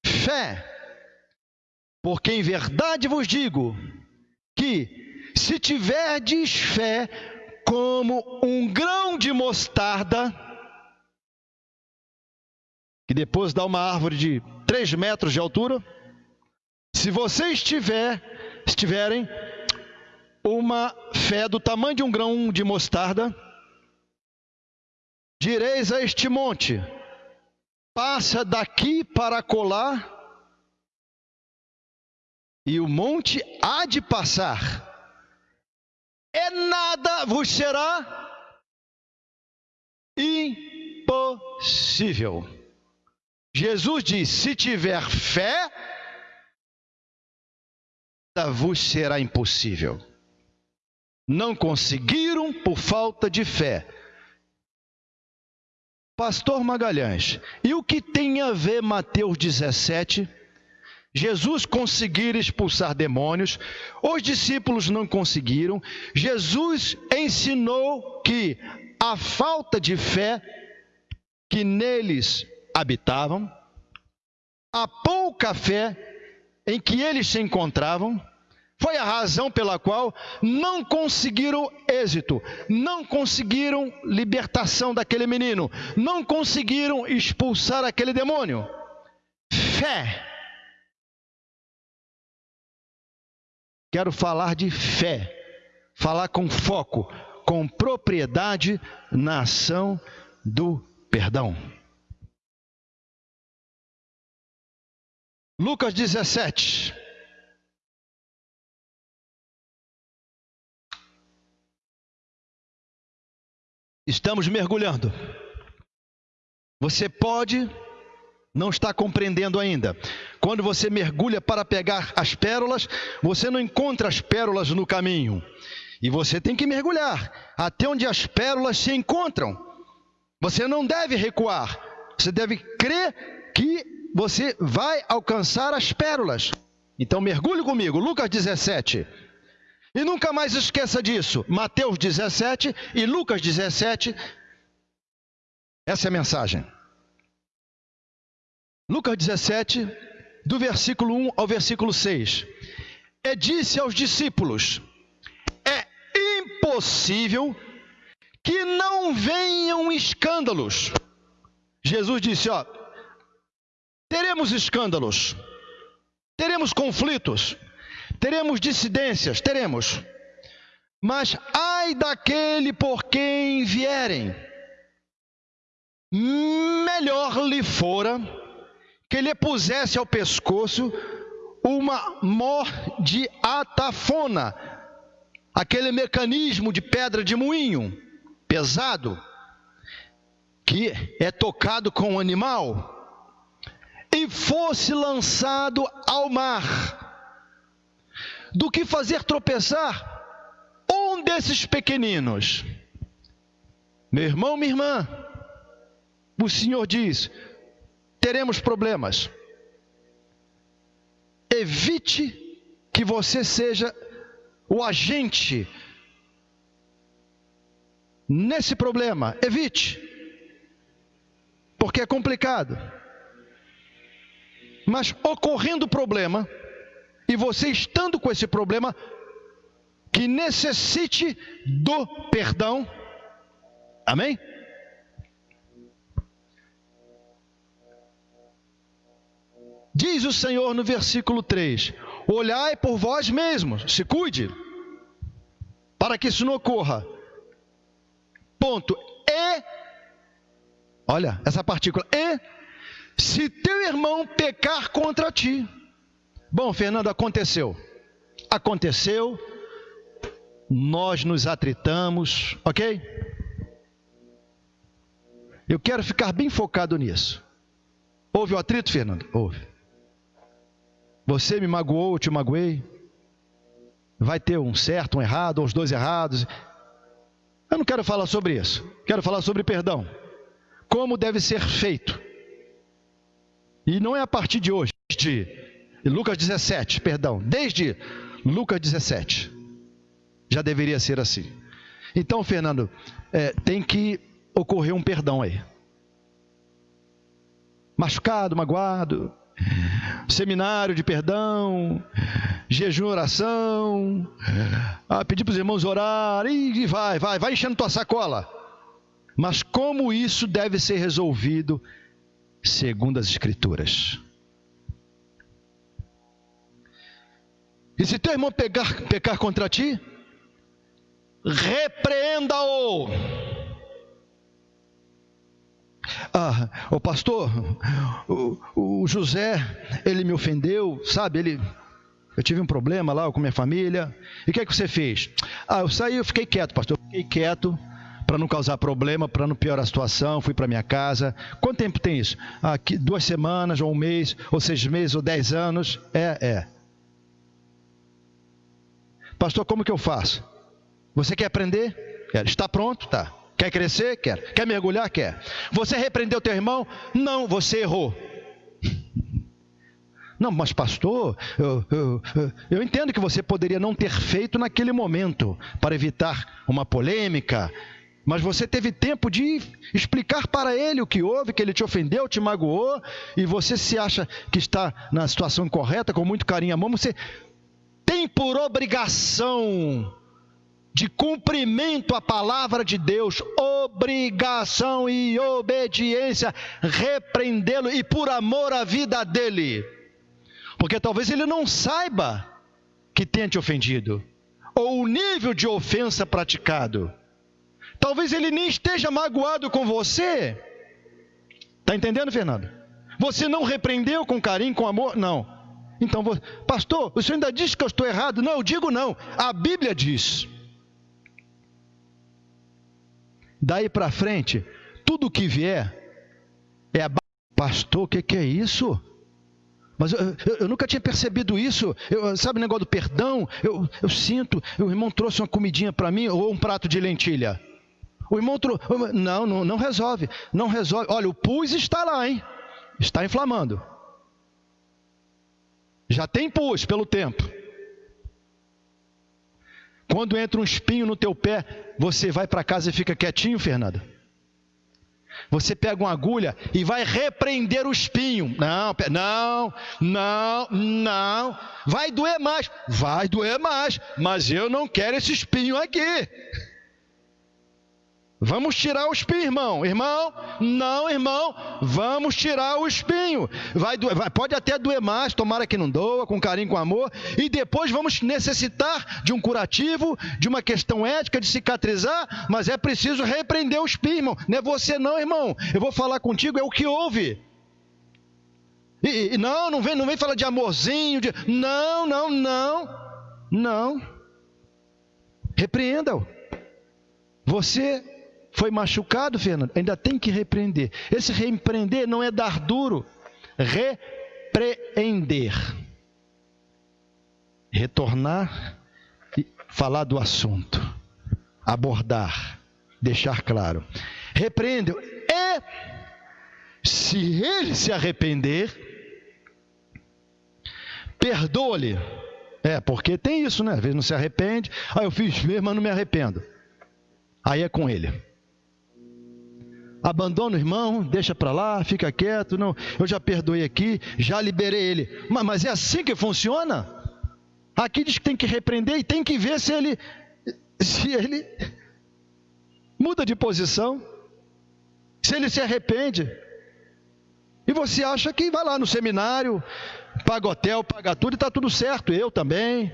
fé. Porque em verdade vos digo que se tiverdes fé como um grão de mostarda, que depois dá uma árvore de 3 metros de altura. Se vocês tiver, tiverem uma fé do tamanho de um grão de mostarda, direis a este monte: passa daqui para colar, e o monte há de passar, e nada vos será impossível. Jesus diz: se tiver fé, vos será impossível. Não conseguiram por falta de fé. Pastor Magalhães, e o que tem a ver Mateus 17? Jesus conseguir expulsar demônios, os discípulos não conseguiram. Jesus ensinou que a falta de fé que neles habitavam, a pouca fé em que eles se encontravam, foi a razão pela qual não conseguiram êxito, não conseguiram libertação daquele menino, não conseguiram expulsar aquele demônio. Fé. Quero falar de fé, falar com foco, com propriedade na ação do perdão. Lucas 17. Estamos mergulhando. Você pode não estar compreendendo ainda. Quando você mergulha para pegar as pérolas, você não encontra as pérolas no caminho. E você tem que mergulhar até onde as pérolas se encontram. Você não deve recuar. Você deve crer que você vai alcançar as pérolas. Então mergulhe comigo, Lucas 17. E nunca mais esqueça disso. Mateus 17 e Lucas 17. Essa é a mensagem. Lucas 17, do versículo 1 ao versículo 6. E disse aos discípulos: É impossível que não venham escândalos. Jesus disse: Ó, teremos escândalos, teremos conflitos, teremos dissidências, teremos. Mas ai daquele por quem vierem, melhor lhe fora que lhe pusesse ao pescoço uma mor de atafona, aquele mecanismo de pedra de moinho, pesado, que é tocado com o animal e fosse lançado ao mar, do que fazer tropeçar um desses pequeninos. Meu irmão, minha irmã, o Senhor diz: teremos problemas. Evite que você seja o agente nesse problema. Evite, porque é complicado. Mas ocorrendo o problema, e você estando com esse problema, que necessite do perdão. Amém? Diz o Senhor no versículo 3: Olhai por vós mesmos, se cuide, para que isso não ocorra. Ponto. E, olha, essa partícula, e, se teu irmão pecar contra ti. Bom, Fernando, aconteceu. Aconteceu, nós nos atritamos, ok? Eu quero ficar bem focado nisso. Houve o atrito, Fernando? Houve. Você me magoou, eu te magoei. Vai ter um certo, um errado, os dois errados. Eu não quero falar sobre isso. Quero falar sobre perdão. Como deve ser feito. E não é a partir de hoje, de Lucas 17, perdão, desde Lucas 17. Já deveria ser assim. Então, Fernando, é, tem que ocorrer um perdão aí. Machucado, magoado, seminário de perdão, jejum, oração, ah, pedir para os irmãos orar, e vai, vai, vai enchendo tua sacola. Mas como isso deve ser resolvido segundo as Escrituras? E se teu irmão pegar, pecar contra ti, repreenda-o ah, o pastor, o, o José, ele me ofendeu, sabe? Ele, eu tive um problema lá com minha família. E o que é que você fez? Ah, eu saí, eu fiquei quieto, pastor. Eu fiquei quieto para não causar problema, para não piorar a situação. Fui para minha casa. Quanto tempo tem isso? Ah, duas semanas, ou um mês, ou seis meses, ou dez anos. É, é. Pastor, como que eu faço? Você quer aprender? Está pronto? Tá. Quer crescer? Quer. Quer mergulhar? Quer. Você repreendeu teu irmão? Não, você errou. Não, mas pastor, eu, eu, eu, entendo que você poderia não ter feito naquele momento para evitar uma polêmica, mas você teve tempo de explicar para ele o que houve, que ele te ofendeu, te magoou, e você se acha que está na situação correta, com muito carinho e amor, você por obrigação de cumprimento à palavra de Deus, obrigação e obediência, repreendê-lo e por amor à vida dele. Porque talvez ele não saiba que tenha te ofendido, ou o nível de ofensa praticado. Talvez ele nem esteja magoado com você. Está entendendo, Fernando? Você não repreendeu com carinho, com amor? Não. Então, pastor, o senhor ainda diz que eu estou errado? Não, eu digo não. A Bíblia diz. Daí para frente, tudo que vier é a pastor, o que, que é isso? Mas eu, eu, eu, nunca tinha percebido isso. Eu, sabe o negócio do perdão? Eu, eu sinto, o irmão trouxe uma comidinha para mim ou um prato de lentilha. O irmão trouxe. Não, não, não resolve. Não resolve. Olha, o pus está lá, hein? Está inflamando. Já tem pus pelo tempo. Quando entra um espinho no teu pé, você vai para casa e fica quietinho, Fernanda? Você pega uma agulha e vai repreender o espinho. Não, não, não, não. Vai doer mais. Vai doer mais. Mas eu não quero esse espinho aqui. Vamos tirar o espinho, irmão. Irmão, não, irmão. Vamos tirar o espinho. Vai, doer, vai pode até doer mais, tomara que não doa, com carinho, com amor. E depois vamos necessitar de um curativo, de uma questão ética, de cicatrizar. Mas é preciso repreender o espinho, irmão. Não é você, não, irmão. Eu vou falar contigo, é o que houve. E, e não, não vem, não vem falar de amorzinho, de. Não, não, não. Não. Repreenda-o. Você foi machucado, Fernando, ainda tem que repreender. Esse repreender não é dar duro, repreender. Retornar e falar do assunto, abordar, deixar claro. Repreende e se ele se arrepender, perdoa-lhe. É, porque tem isso, né? Às vezes não se arrepende. Ah, eu fiz mesmo, mas não me arrependo. Aí é com ele abandona o irmão, deixa para lá, fica quieto, não, eu já perdoei aqui, já liberei ele. Mas, mas é assim que funciona? Aqui diz que tem que repreender e tem que ver se ele se ele muda de posição, se ele se arrepende. E você acha que vai lá no seminário, paga hotel, paga tudo e está tudo certo, eu também.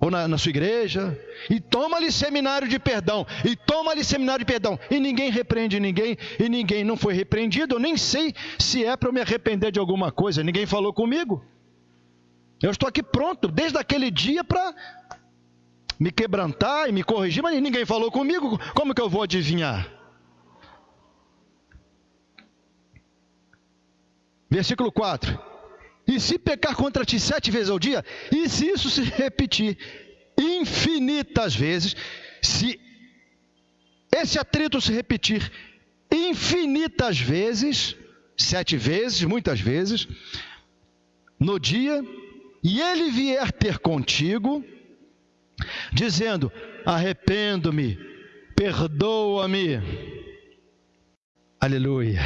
Ou na, na sua igreja, e toma-lhe seminário de perdão, e toma-lhe seminário de perdão, e ninguém repreende ninguém, e ninguém não foi repreendido, eu nem sei se é para eu me arrepender de alguma coisa, ninguém falou comigo. Eu estou aqui pronto, desde aquele dia, para me quebrantar e me corrigir, mas ninguém falou comigo, como que eu vou adivinhar? Versículo 4: E se pecar contra ti sete vezes ao dia, e se isso se repetir infinitas vezes, se esse atrito se repetir infinitas vezes, sete vezes, muitas vezes, no dia, e ele vier ter contigo, dizendo: Arrependo-me, perdoa-me. Aleluia.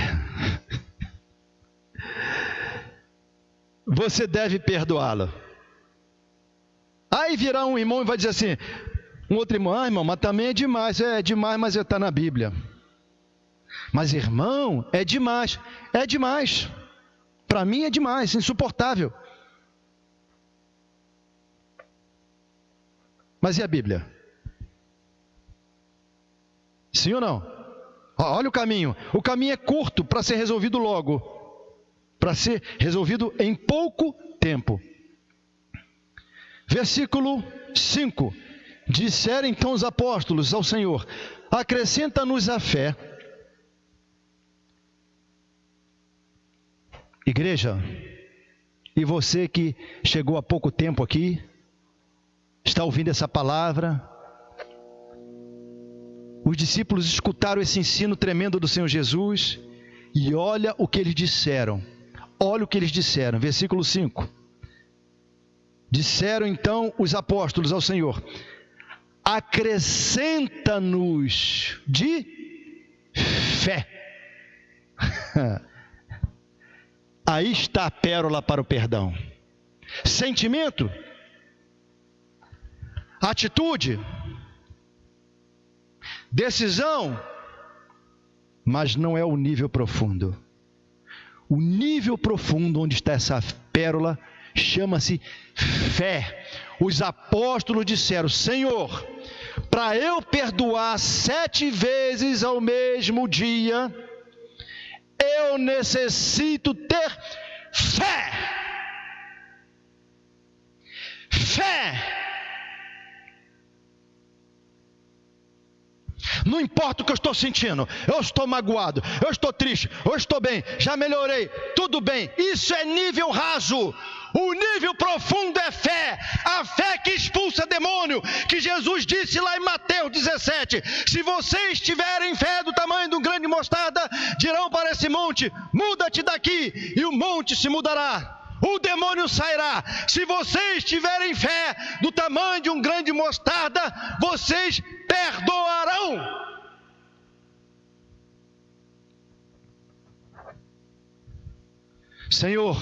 Você deve perdoá-lo. Aí virá um irmão e vai dizer assim: um outro irmão, ah, irmão, mas também é demais. É, é demais, mas está na Bíblia. Mas irmão, é demais. É demais. Para mim é demais, insuportável. Mas e a Bíblia? Sim ou não? Olha o caminho. O caminho é curto para ser resolvido logo. Para ser resolvido em pouco tempo. Versículo 5. Disseram então os apóstolos ao Senhor: Acrescenta-nos a fé. Igreja, e você que chegou há pouco tempo aqui, está ouvindo essa palavra. Os discípulos escutaram esse ensino tremendo do Senhor Jesus e olha o que eles disseram. Olha o que eles disseram, versículo 5. Disseram então os apóstolos ao Senhor: acrescenta-nos de fé. Aí está a pérola para o perdão. Sentimento atitude, decisão, mas não é o nível profundo. O nível profundo onde está essa pérola chama-se fé. Os apóstolos disseram: Senhor, para eu perdoar sete vezes ao mesmo dia, eu necessito ter fé. Fé Não importa o que eu estou sentindo, eu estou magoado, eu estou triste, eu estou bem, já melhorei, tudo bem. Isso é nível raso. O nível profundo é fé, a fé que expulsa demônio, que Jesus disse lá em Mateus 17: Se vocês tiverem fé do tamanho de um grande mostarda, dirão para esse monte: muda-te daqui, e o monte se mudará o demônio sairá. Se vocês tiverem fé do tamanho de um grande mostarda, vocês perdoarão. Senhor,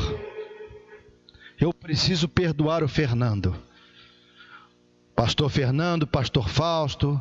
eu preciso perdoar o Fernando. Pastor Fernando, Pastor Fausto,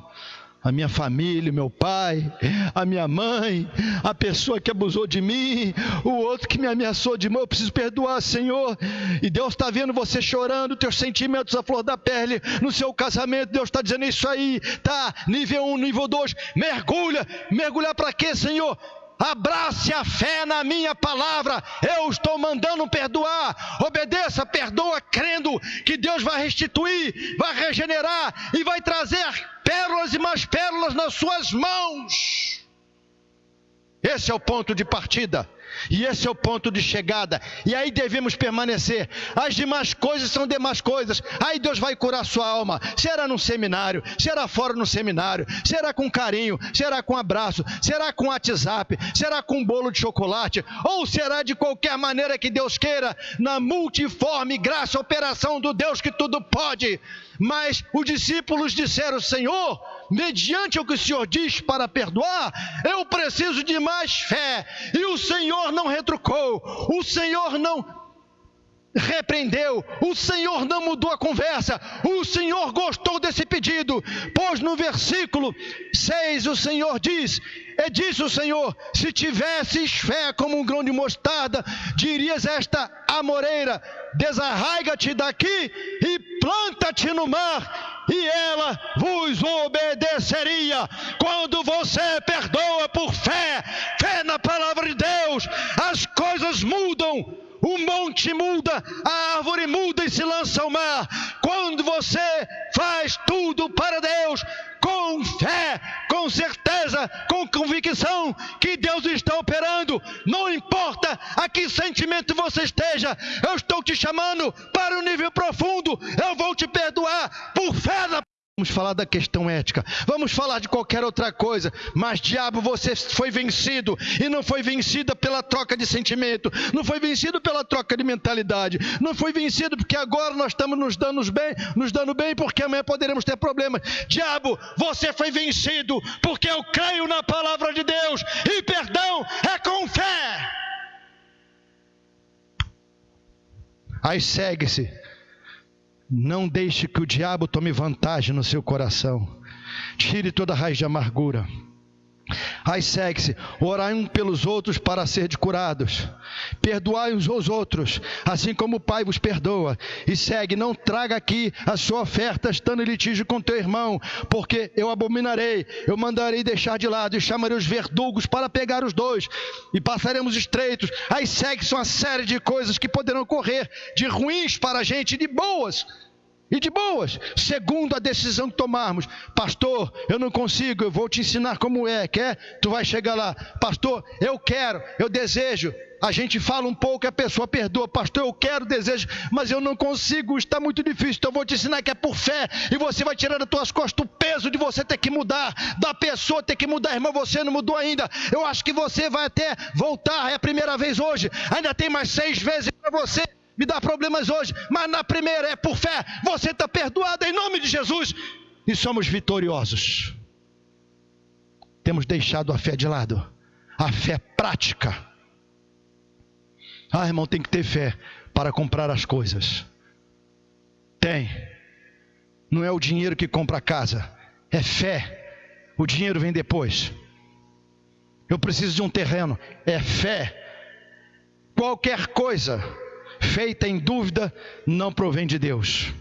a minha família, meu pai, a minha mãe, a pessoa que abusou de mim, o outro que me ameaçou de mão, eu preciso perdoar, Senhor. E Deus está vendo você chorando, teus sentimentos à flor da pele, no seu casamento, Deus está dizendo isso aí, tá? Nível 1, um, nível 2, mergulha, mergulhar para quê, Senhor? abrace a fé na minha palavra, eu estou mandando perdoar, obedeça, perdoa, crendo que Deus vai restituir, vai regenerar e vai trazer pérolas e mais pérolas nas suas mãos. Esse é o ponto de partida. E esse é o ponto de chegada. E aí devemos permanecer. As demais coisas são demais coisas. Aí Deus vai curar sua alma. Será num seminário, será fora no seminário, será com carinho, será com abraço, será com WhatsApp, será com bolo de chocolate, ou será de qualquer maneira que Deus queira, na multiforme graça, operação do Deus que tudo pode. Mas os discípulos disseram: Senhor, mediante o que o Senhor diz para perdoar, eu preciso de mais fé. E o Senhor não retrucou, o Senhor não repreendeu, o Senhor não mudou a conversa, o Senhor gostou desse pedido, pois no versículo 6 o Senhor diz: E disse o Senhor: Se tivesses fé como um grão de mostarda, dirias esta amoreira: Desarraiga-te daqui e planta-te no mar, e ela vos obedeceria. Quando você perdoa por fé, fé na palavra de Deus, as coisas mudam o monte muda, a árvore muda e se lança ao mar. Quando você faz tudo para Deus, com fé, com certeza, com convicção que Deus está operando, não importa a que sentimento você esteja, eu estou te chamando para o um nível profundo, eu vou te perdoar por fé na Vamos falar da questão ética, vamos falar de qualquer outra coisa, mas diabo, você foi vencido. E não foi vencido pela troca de sentimento, não foi vencido pela troca de mentalidade, não foi vencido porque agora nós estamos nos dando bem, nos dando bem porque amanhã poderemos ter problemas. Diabo, você foi vencido porque eu creio na palavra de Deus. E perdão é com fé. Aí segue-se não deixe que o diabo tome vantagem no seu coração. Tire toda raiz de amargura. Aí segue-se, orai um pelos outros para ser curados. Perdoai uns aos outros, assim como o Pai vos perdoa. E segue, não traga aqui a sua oferta estando em litígio com teu irmão, porque eu abominarei, eu mandarei deixar de lado e chamarei os verdugos para pegar os dois e passaremos estreitos. Aí segue-se uma série de coisas que poderão ocorrer, de ruins para a gente, de boas e de boas, segundo a decisão que tomarmos. Pastor, eu não consigo, eu vou te ensinar como é. Quer? Tu vai chegar lá. Pastor, eu quero, eu desejo. A gente fala um pouco e a pessoa perdoa. Pastor, eu quero, desejo, mas eu não consigo, está muito difícil. Então eu vou te ensinar que é por fé. E você vai tirar das tuas costas o peso de você ter que mudar, da pessoa ter que mudar. Irmão, você não mudou ainda. Eu acho que você vai até voltar. É a primeira vez hoje. Ainda tem mais seis vezes para você me dá problemas hoje, mas na primeira é por fé, você está perdoado em nome de Jesus e somos vitoriosos. Temos deixado a fé de lado, a fé prática. Ah, irmão, tem que ter fé para comprar as coisas. Tem. Não é o dinheiro que compra a casa, é fé. O dinheiro vem depois. Eu preciso de um terreno, é fé. Qualquer coisa feita em dúvida não provém de Deus.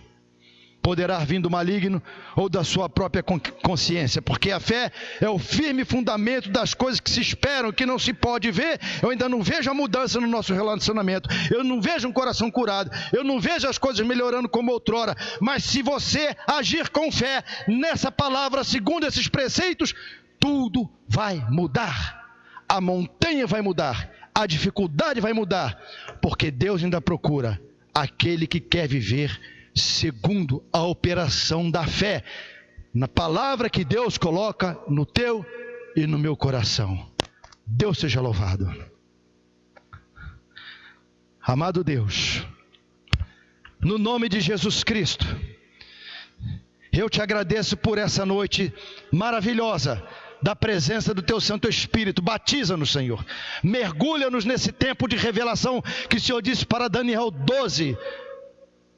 Poderá vir do maligno ou da sua própria consciência, porque a fé é o firme fundamento das coisas que se esperam, que não se pode ver. Eu ainda não vejo a mudança no nosso relacionamento, eu não vejo um coração curado, eu não vejo as coisas melhorando como outrora. Mas se você agir com fé nessa palavra, segundo esses preceitos, tudo vai mudar. A montanha vai mudar, a dificuldade vai mudar, porque Deus ainda procura aquele que quer viver segundo a operação da fé, na palavra que Deus coloca no teu e no meu coração. Deus seja louvado. Amado Deus, no nome de Jesus Cristo, eu te agradeço por essa noite maravilhosa da presença do teu Santo Espírito. Batiza-nos, Senhor. Mergulha-nos nesse tempo de revelação que o Senhor disse para Daniel 12.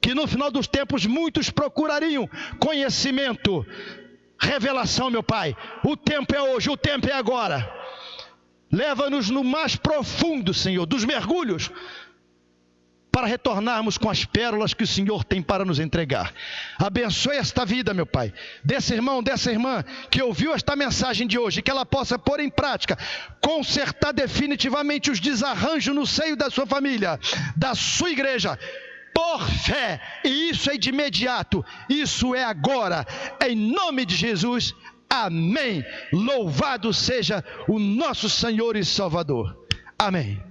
Que no final dos tempos muitos procurariam conhecimento, revelação, meu Pai. O tempo é hoje, o tempo é agora. Leva-nos no mais profundo, Senhor, dos mergulhos para retornarmos com as pérolas que o Senhor tem para nos entregar. Abençoe esta vida, meu Pai, desse irmão, dessa irmã que ouviu esta mensagem de hoje, que ela possa pôr em prática, consertar definitivamente os desarranjos no seio da sua família, da sua igreja por fé, e isso é de imediato, isso é agora, em nome de Jesus, amém. Louvado seja o nosso Senhor e Salvador, amém.